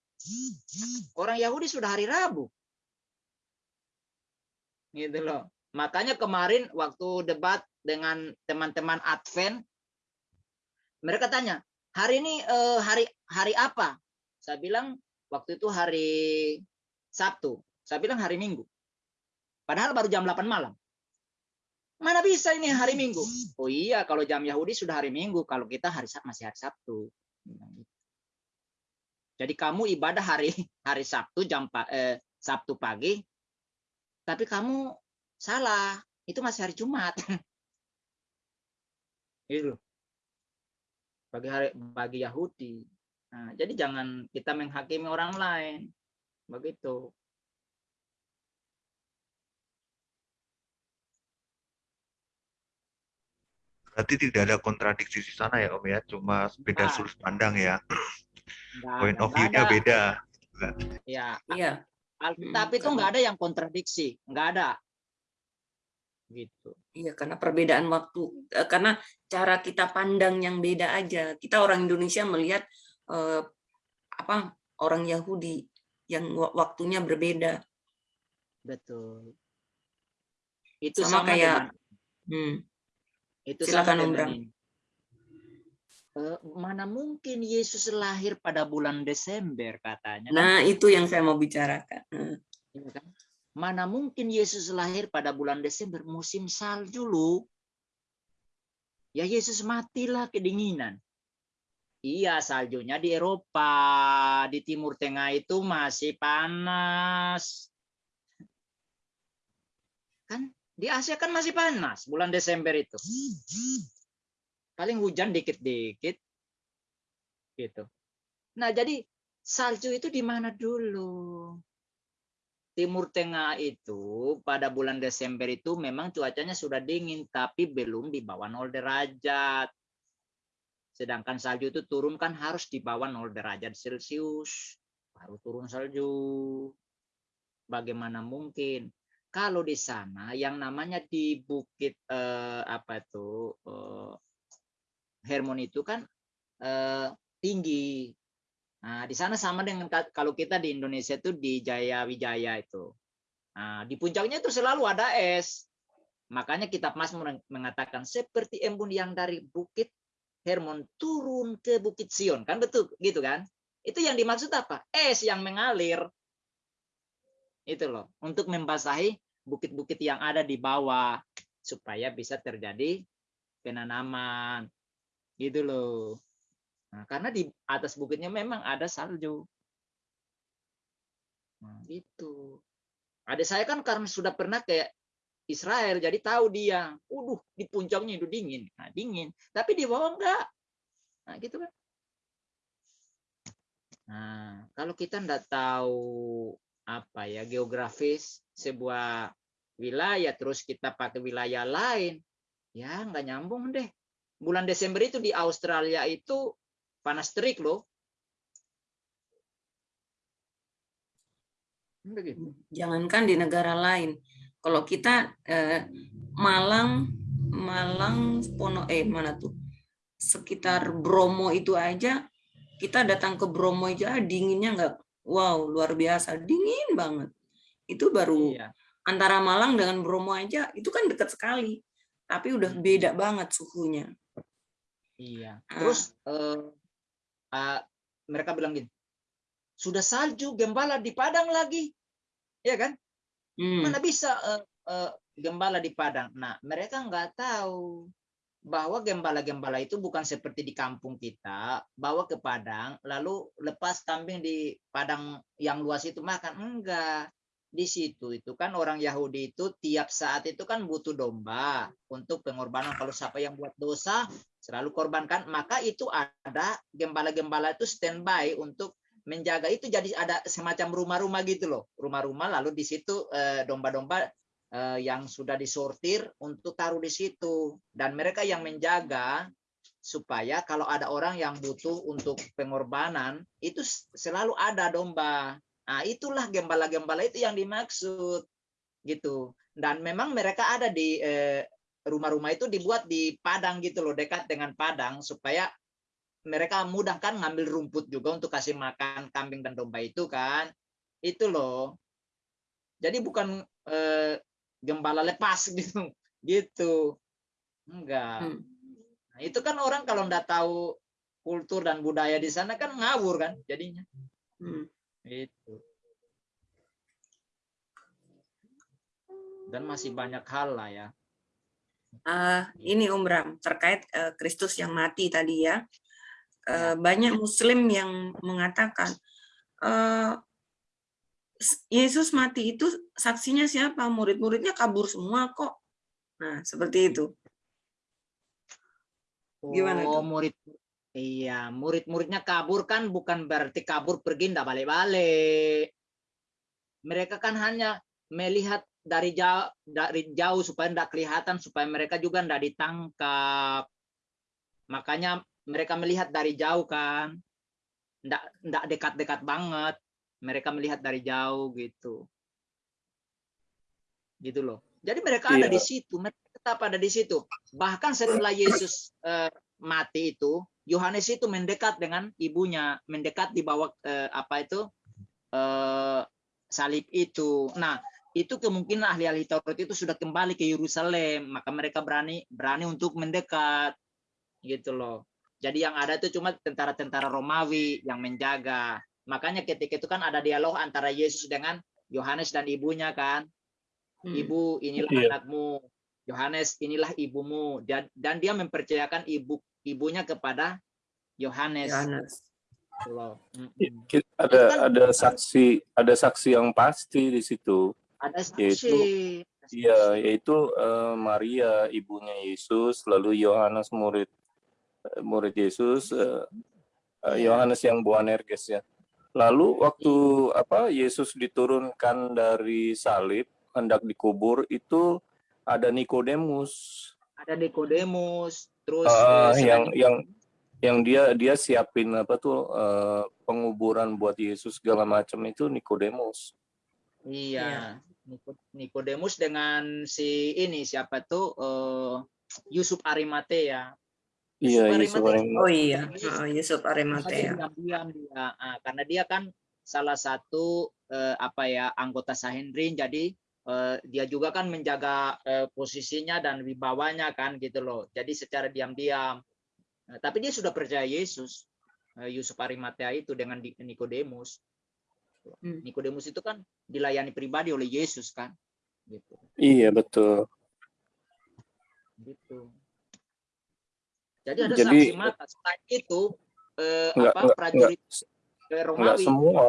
Orang Yahudi sudah hari Rabu. Gitu loh. Makanya kemarin waktu debat dengan teman-teman Advent mereka tanya hari ini eh, hari hari apa? Saya bilang waktu itu hari Sabtu. Saya bilang hari Minggu. Padahal baru jam 8 malam. Mana bisa ini hari Minggu? Oh iya kalau jam Yahudi sudah hari Minggu kalau kita hari Sab- masih hari Sabtu. Jadi kamu ibadah hari *laughs* hari Sabtu jam eh, Sabtu pagi tapi kamu salah. Itu masih hari Jumat. *laughs* Itu bagi hari bagi Yahudi. Nah, jadi jangan kita menghakimi orang lain. Begitu. Berarti tidak ada kontradiksi di sana ya Om ya, cuma beda Nah. sudut pandang ya. Nggak Point of view-nya beda. ya. Iya. Alkitab Hmm, itu nggak ada yang kontradiksi. Nggak ada. Gitu Iya, karena perbedaan waktu, eh, karena cara kita pandang yang beda aja. Kita orang Indonesia melihat eh, apa orang Yahudi yang wa- waktunya berbeda. betul itu Sama sama, kayak- dengan Hmm. itu Silakan, ini. Eh, mana mungkin Yesus lahir pada bulan Desember katanya kan? Nah, itu yang saya mau bicarakan. Hmm. Iya kan? Mana mungkin Yesus lahir pada bulan Desember musim salju lu. Ya Yesus matilah kedinginan. Iya saljunya di Eropa, di Timur Tengah itu masih panas. Kan Di Asia kan masih panas bulan Desember itu. Paling hujan dikit-dikit. Gitu. Nah, jadi salju itu di mana dulu? Timur Tengah itu pada bulan Desember itu memang cuacanya sudah dingin, tapi belum di bawah 0 derajat. Sedangkan salju itu turun kan harus di bawah 0 derajat Celcius. Baru turun salju. Bagaimana mungkin? Kalau di sana yang namanya di bukit eh, apa itu eh, Hermon itu kan eh, tinggi Nah, di sana sama dengan kalau kita di Indonesia itu di Jaya Wijaya itu. Nah, di puncaknya itu selalu ada es. Makanya kitab Mas mengatakan seperti embun yang dari bukit Hermon turun ke bukit Sion. Kan betul gitu kan? Itu yang dimaksud apa? Es yang mengalir. Itu loh, untuk membasahi bukit-bukit yang ada di bawah supaya bisa terjadi penanaman. Gitu loh. Nah, karena di atas bukitnya memang ada salju. Nah, itu. Adik saya kan karena sudah pernah kayak Israel, jadi tahu dia, uduh di puncaknya itu dingin, nah, dingin. Tapi di bawah enggak. Nah, gitu kan. Nah, kalau kita enggak tahu apa ya geografis sebuah wilayah, terus kita pakai wilayah lain, ya enggak nyambung deh. Bulan Desember itu di Australia itu panas terik loh. Jangankan di negara lain. Kalau kita eh, Malang, Malang, Pono, eh mana tuh? Sekitar Bromo itu aja, kita datang ke Bromo aja dinginnya nggak, wow luar biasa, dingin banget. Itu baru iya. antara Malang dengan Bromo aja, itu kan dekat sekali, tapi udah beda banget suhunya. Iya. Ah. Terus uh, uh, mereka bilang gini, sudah salju gembala di Padang lagi, ya kan? Hmm. Mana bisa uh, uh, gembala di Padang? Nah, mereka nggak tahu bahwa gembala-gembala itu bukan seperti di kampung kita, bawa ke Padang, lalu lepas kambing di Padang yang luas itu makan. Enggak. Di situ itu kan orang Yahudi itu tiap saat itu kan butuh domba untuk pengorbanan. Kalau siapa yang buat dosa, selalu korbankan. Maka itu ada gembala-gembala itu standby untuk menjaga. Itu jadi ada semacam rumah-rumah gitu loh. Rumah-rumah lalu di situ eh, domba-domba eh, yang sudah disortir untuk taruh di situ. Dan mereka yang menjaga supaya kalau ada orang yang butuh untuk pengorbanan itu selalu ada domba nah itulah gembala-gembala itu yang dimaksud gitu dan memang mereka ada di eh, rumah-rumah itu dibuat di padang gitu loh, dekat dengan padang supaya mereka mudah kan ngambil rumput juga untuk kasih makan kambing dan domba itu kan. Itu loh. Jadi bukan eh, gembala lepas *laughs* gitu. Gitu. Enggak. Hmm. Nah, itu kan orang kalau enggak tahu kultur dan budaya di sana kan ngawur kan jadinya. Hmm. Itu. Dan masih banyak hal lah ya uh, ini Om Bram terkait uh, Kristus yang mati tadi ya. Uh, banyak Muslim yang mengatakan uh, Yesus mati itu saksinya siapa? Murid-muridnya kabur semua kok. Nah seperti itu. Gimana? Oh, murid Iya, murid-muridnya kabur kan bukan berarti kabur pergi ndak balik-balik. Mereka kan hanya melihat dari jauh dari jauh supaya tidak kelihatan supaya mereka juga tidak ditangkap. Makanya mereka melihat dari jauh kan. Tidak tidak dekat-dekat banget. Mereka melihat dari jauh gitu. Gitu loh. Jadi mereka iya. ada di situ mereka tetap ada di situ. Bahkan setelah Yesus eh, mati itu Yohanes itu mendekat dengan ibunya mendekat di bawah eh, apa itu eh, salib itu nah itu kemungkinan ahli-ahli Taurat itu sudah kembali ke Yerusalem, maka mereka berani berani untuk mendekat, gitu loh. Jadi yang ada itu cuma tentara-tentara Romawi yang menjaga. Makanya ketika itu kan ada dialog antara Yesus dengan Yohanes dan ibunya kan. Hmm. Ibu, inilah iya. anakmu. Yohanes, inilah ibumu. Dan, dan dia mempercayakan ibu ibunya kepada Yohanes. Loh. Ada kan, ada saksi ada saksi yang pasti di situ ada saksi, Iya, yaitu eh, Maria ibunya Yesus, lalu Yohanes murid eh, murid Yesus, eh, Iya. Yohanes yang Boanerges ya. Lalu waktu apa Yesus diturunkan dari salib hendak dikubur itu ada Nikodemus Ada Nikodemus, terus eh, yang yang yang dia dia siapin apa tuh eh, penguburan buat Yesus segala macam itu Nikodemus. Iya, Niko- Nikodemus dengan si ini siapa tuh eh, Yusuf Arimatea. Iya, Yusuf Arimatea. orang Oh iya, Heeh, Yusuf Arimatea. diam-diam dia, Ah, karena dia kan salah satu eh, apa ya anggota Sanhedrin, jadi dia juga kan menjaga eh, posisinya dan wibawanya kan gitu loh. Jadi secara diam-diam. Nah, tapi dia sudah percaya Yesus, eh, Yusuf Arimatea itu dengan Nikodemus. Hmm. Nikodemus itu kan dilayani pribadi oleh Yesus kan, gitu. Iya betul. gitu. Jadi ada Jadi- saksi mata. Selain itu eh, Enggak apa enggak enggak, prajurit eh, enggak Romawi. semua.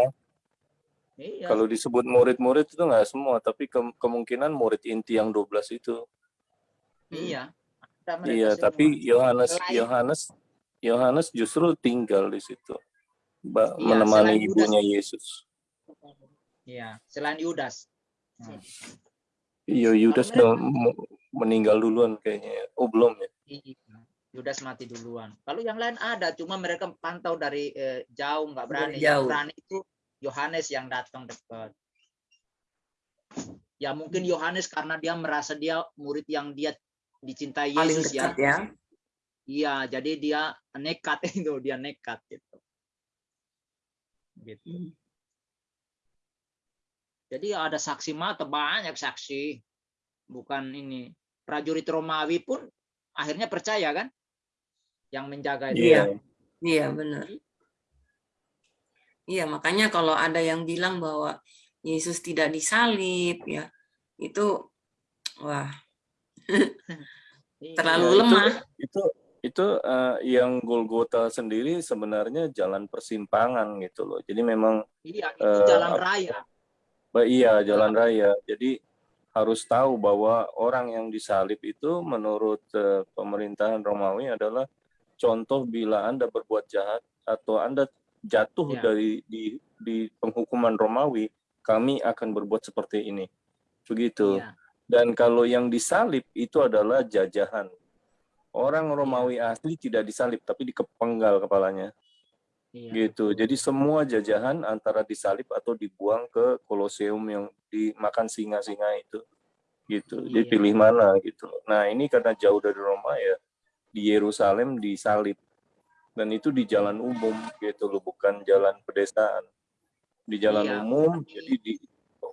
Iya. Kalau disebut murid-murid itu enggak semua, tapi ke- kemungkinan murid inti yang 12 itu. Iya. Ada mereka Iya, tapi Yohanes Yohanes Yohanes justru tinggal di situ. Ba- Iya, menemani selain Yudas. ibunya Yesus. Iya, selain Yudas. Nah, Iya, Yudas udah meninggal duluan kayaknya. Oh, belum ya? iya. Yudas mati duluan. Kalau yang lain ada, cuma mereka pantau dari eh, jauh, nggak berani. Yang jauh. berani itu Yohanes yang datang dekat. Ya mungkin Yohanes karena dia merasa dia murid yang dia dicintai Paling Yesus ya. dekat ya. Iya, jadi dia nekat *laughs* itu, dia nekat gitu. Gitu. Hmm. Jadi ada saksi mata banyak saksi. Bukan ini. Prajurit Romawi pun akhirnya percaya kan? Yang menjaga itu. Iya. Iya, benar. Iya, makanya kalau ada yang bilang bahwa Yesus tidak disalib ya, itu wah, Iya. terlalu Ya, itu- lemah. Itu itu eh, yang Golgota sendiri sebenarnya jalan persimpangan gitu loh. Jadi memang Iya, itu Eh, jalan raya. Ba- Iya, jalan raya. Jadi harus tahu bahwa orang yang disalib itu menurut eh, pemerintahan Romawi adalah contoh bila Anda berbuat jahat atau Anda jatuh Ya. dari di di penghukuman Romawi, kami akan berbuat seperti ini. Begitu. Iya. Dan kalau yang disalib itu adalah jajahan. Orang Romawi asli tidak disalib tapi dikepenggal kepalanya Iya. gitu. Jadi semua jajahan antara disalib atau dibuang ke koloseum yang dimakan singa-singa itu gitu. Jadi Iya. pilih mana gitu. Nah, ini karena jauh dari Roma ya di Yerusalem disalib. Dan itu di jalan umum gitu loh, bukan jalan pedesaan. Di jalan Iya. umum jadi di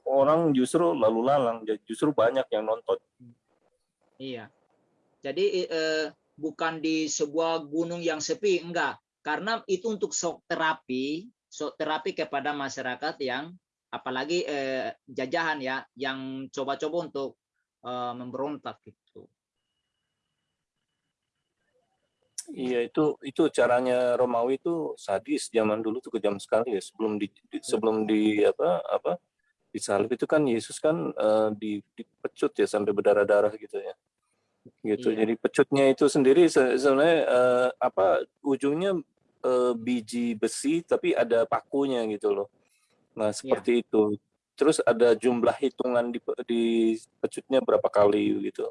orang justru lalu lalang, justru banyak yang nonton. Iya. Jadi eh, bukan di sebuah gunung yang sepi, enggak. Karena itu untuk shock terapi, shock terapi kepada masyarakat yang apalagi eh, jajahan ya, yang coba-coba untuk eh, memberontak gitu. Iya itu itu caranya Romawi itu sadis zaman dulu tuh kejam sekali ya. Sebelum di, di- sebelum di apa apa disalib itu kan Yesus kan eh, di dipecut ya sampai berdarah-darah gitu ya. Gitu. Iya. jadi pecutnya itu sendiri se- sebenarnya eh, apa ujungnya eh, biji besi tapi ada pakunya gitu loh. Nah seperti itu. Terus ada jumlah hitungan di di pecutnya berapa kali gitu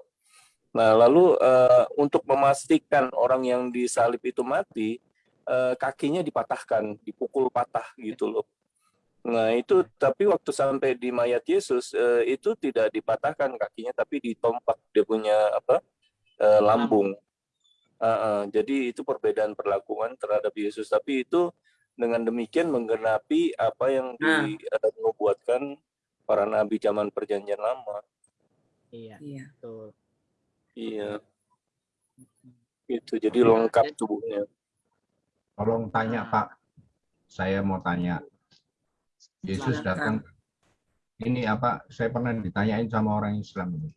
Nah, lalu eh, untuk memastikan orang yang disalib itu mati, eh, kakinya dipatahkan, dipukul patah gitu loh. Nah, itu tapi waktu sampai di mayat Yesus eh, itu tidak dipatahkan kakinya tapi ditompak dia punya apa? eh, lambung. Ah, ah, jadi itu perbedaan perlakuan terhadap Yesus, tapi itu dengan demikian menggenapi apa yang Nah. dinubuatkan para nabi zaman perjanjian lama. Iya, Iya. betul. Iya. Itu jadi Iya, lengkap tubuhnya. Tolong tanya. Pak, saya mau tanya. Yesus datang, ini apa? Saya pernah ditanyain sama orang Islam ini.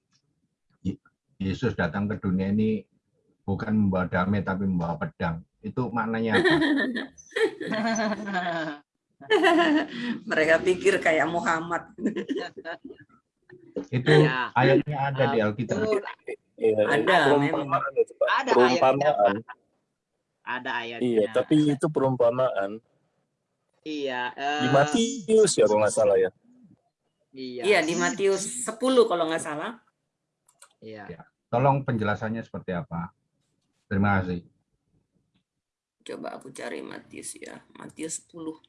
Ye- Yesus datang ke dunia ini bukan membawa damai tapi membawa pedang. Itu maknanya apa? *laughs* Mereka pikir kayak Muhammad. *laughs* Itu Ya. ayatnya ada di Ah, Alkitab. Iya, Ada, perumpamaan itu, Pak. Ada ayatnya, perumpamaan. Pak. Ada ayatnya. Iya, tapi itu perumpamaan. Iya. Di eh, Matius ya kalau nggak salah ya. Iya. Iya di Matius 10 kalau nggak salah. Iya. Tolong penjelasannya seperti apa? Terima kasih. Coba aku cari Matius ya. Matius 10.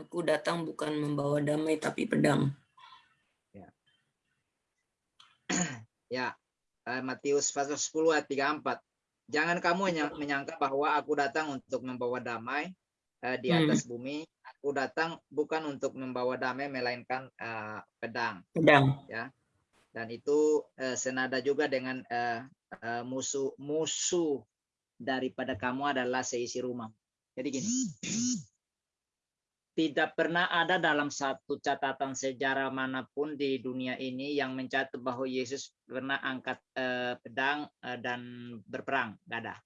Aku datang bukan membawa damai tapi pedang. Ya, eh, Matius pasal 10 ayat 34. Jangan kamu menya- menyangka bahwa aku datang untuk membawa damai eh, di Hmm. atas bumi. Aku datang bukan untuk membawa damai melainkan eh, pedang. Pedang. Dan itu eh, senada juga dengan eh, eh, musuh musuh daripada kamu adalah seisi rumah. Jadi gini. Tidak pernah ada dalam satu catatan sejarah mana pun di dunia ini yang mencatat bahwa Yesus pernah angkat eh, pedang eh, dan berperang. Gak ada.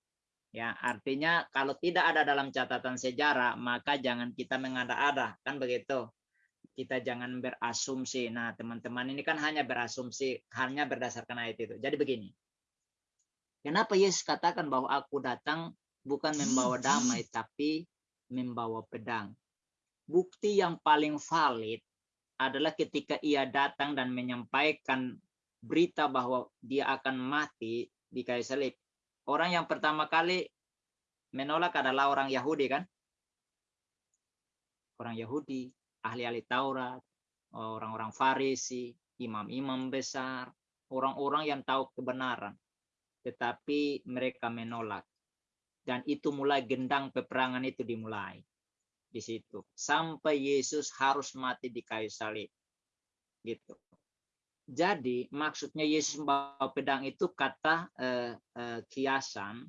Ya, artinya kalau tidak ada dalam catatan sejarah, maka jangan kita mengada-ada, kan begitu. Kita jangan berasumsi. Nah, teman-teman ini kan hanya berasumsi, hanya berdasarkan ayat itu. Jadi begini. Kenapa Yesus katakan bahwa aku datang bukan membawa damai, tapi membawa pedang? Bukti yang paling valid adalah ketika ia datang dan menyampaikan berita bahwa dia akan mati di kayu salib. Orang yang pertama kali menolak adalah orang Yahudi kan? Orang Yahudi, ahli-ahli Taurat, orang-orang Farisi, imam-imam besar, orang-orang yang tahu kebenaran. Tetapi mereka menolak. Dan itu mulai gendang peperangan itu dimulai di situ. Sampai Yesus harus mati di kayu salib. Gitu. Jadi maksudnya Yesus membawa pedang itu kata eh, eh, kiasan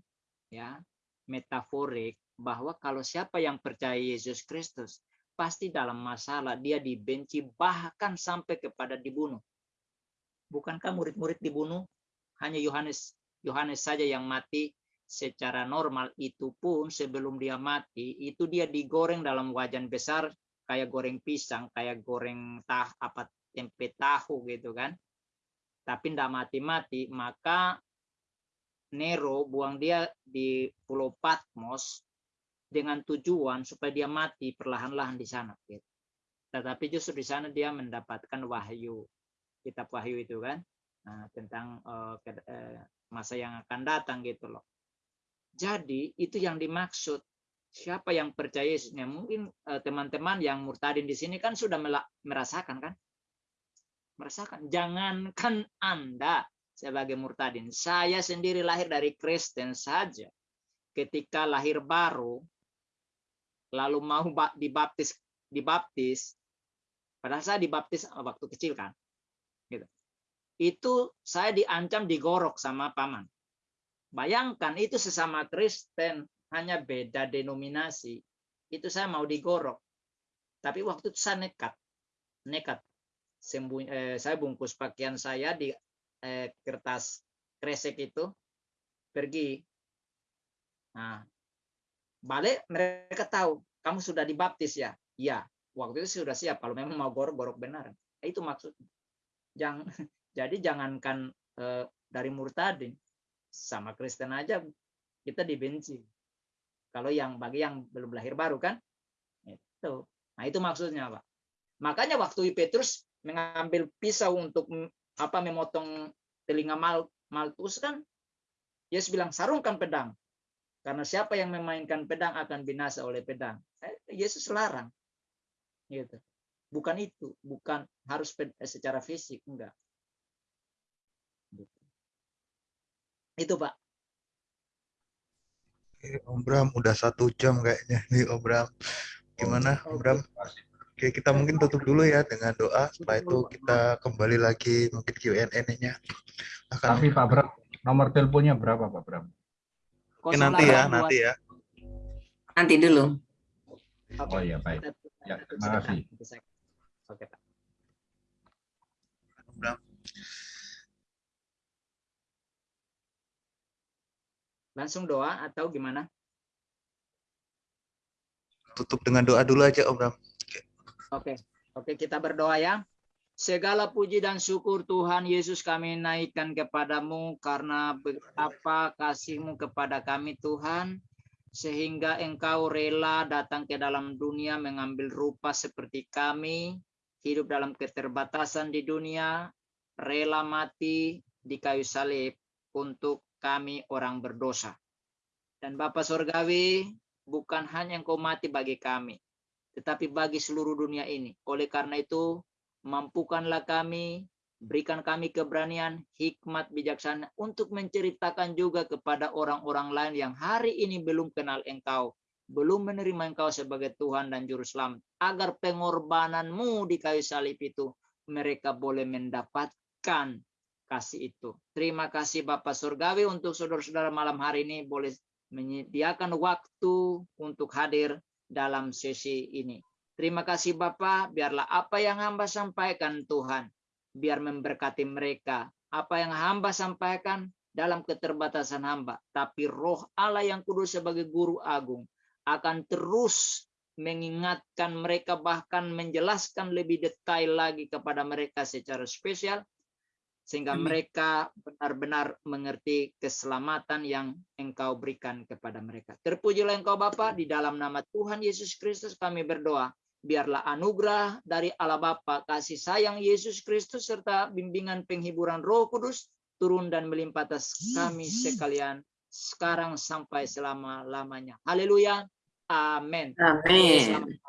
ya metaforik bahwa kalau siapa yang percaya Yesus Kristus pasti dalam masalah dia dibenci bahkan sampai kepada dibunuh. Bukankah murid-murid dibunuh? Hanya Yohanes Yohanes saja yang mati secara normal itu pun sebelum dia mati itu dia digoreng dalam wajan besar kayak goreng pisang kayak goreng tah apa tempe tahu gitu kan tapi tidak mati-mati maka Nero buang dia di Pulau Patmos dengan tujuan supaya dia mati perlahan-lahan di sana gitu. tetapi justru di sana dia mendapatkan wahyu kitab wahyu itu kan nah, tentang uh, masa yang akan datang gitu loh jadi itu yang dimaksud. Siapa yang percaya Yesus? Ya, mungkin teman-teman yang murtadin di sini kan sudah merasakan kan? Merasakan. Jangankan Anda sebagai murtadin. Saya sendiri lahir dari Kristen saja. Ketika lahir baru, lalu mau dibaptis, dibaptis. Padahal saya dibaptis waktu kecil kan. Gitu. Itu saya diancam digorok sama paman. Bayangkan itu sesama Kristen, hanya beda denominasi. Itu saya mau digorok. Tapi waktu itu saya nekat. Nekat. Eh, saya bungkus pakaian saya di eh, kertas kresek itu. Pergi. Nah, balik mereka tahu. Kamu sudah dibaptis ya? Iya. Waktu itu sudah siap. Kalau memang mau gorok-gorok benar. Itu maksudnya. Jangan, *laughs* jadi jangankan eh, dari murtadin sama Kristen aja kita dibenci. Kalau yang bagi yang belum lahir baru kan, itu. Nah itu maksudnya pak. Makanya waktu Petrus mengambil pisau untuk apa memotong telinga Mal, Maltus kan, Yesus bilang sarungkan pedang. Karena siapa yang memainkan pedang akan binasa oleh pedang. Yesus larang. Gitu. Bukan itu, bukan harus secara fisik, enggak. Itu Pak. Om Bram udah satu jam kayaknya nih Om Bram. Gimana Om Bram? Oke kita mungkin tutup dulu ya dengan doa. Setelah itu kita kembali lagi mungkin Q&A-nya. Akan... Tapi Pak Bram, nomor teleponnya berapa Pak Bram? Oke, nanti ya, nanti ya. Nanti dulu. Oh iya baik. Ya, terima kasih. Oke Pak. Bram. Langsung doa atau gimana? Tutup dengan doa dulu aja Om Bram. Oke, oke kita berdoa ya. Segala puji dan syukur Tuhan Yesus kami naikkan kepadamu karena apa kasihmu kepada kami Tuhan. Sehingga engkau rela datang ke dalam dunia mengambil rupa seperti kami. Hidup dalam keterbatasan di dunia. Rela mati di kayu salib untuk kami orang berdosa. Dan Bapa Sorgawi bukan hanya engkau mati bagi kami. Tetapi bagi seluruh dunia ini. Oleh karena itu mampukanlah kami, berikan kami keberanian, hikmat, bijaksana untuk menceritakan juga kepada orang-orang lain yang hari ini belum kenal Engkau, belum menerima Engkau sebagai Tuhan dan Juru Selamat, agar pengorbananmu di kayu salib itu mereka boleh mendapatkan kasih itu. Terima kasih Bapak Surgawi untuk saudara-saudara malam hari ini boleh menyediakan waktu untuk hadir dalam sesi ini. Terima kasih Bapak, biarlah apa yang hamba sampaikan Tuhan, biar memberkati mereka. Apa yang hamba sampaikan dalam keterbatasan hamba. Tapi roh Allah yang kudus sebagai guru agung akan terus mengingatkan mereka bahkan menjelaskan lebih detail lagi kepada mereka secara spesial sehingga Amin. mereka benar-benar mengerti keselamatan yang engkau berikan kepada mereka. Terpujilah engkau Bapa di dalam nama Tuhan Yesus Kristus kami berdoa. Biarlah anugerah dari Allah Bapa, kasih sayang Yesus Kristus serta bimbingan penghiburan Roh Kudus turun dan melimpah atas kami sekalian sekarang sampai selama-lamanya. Haleluya. Amin. Amin.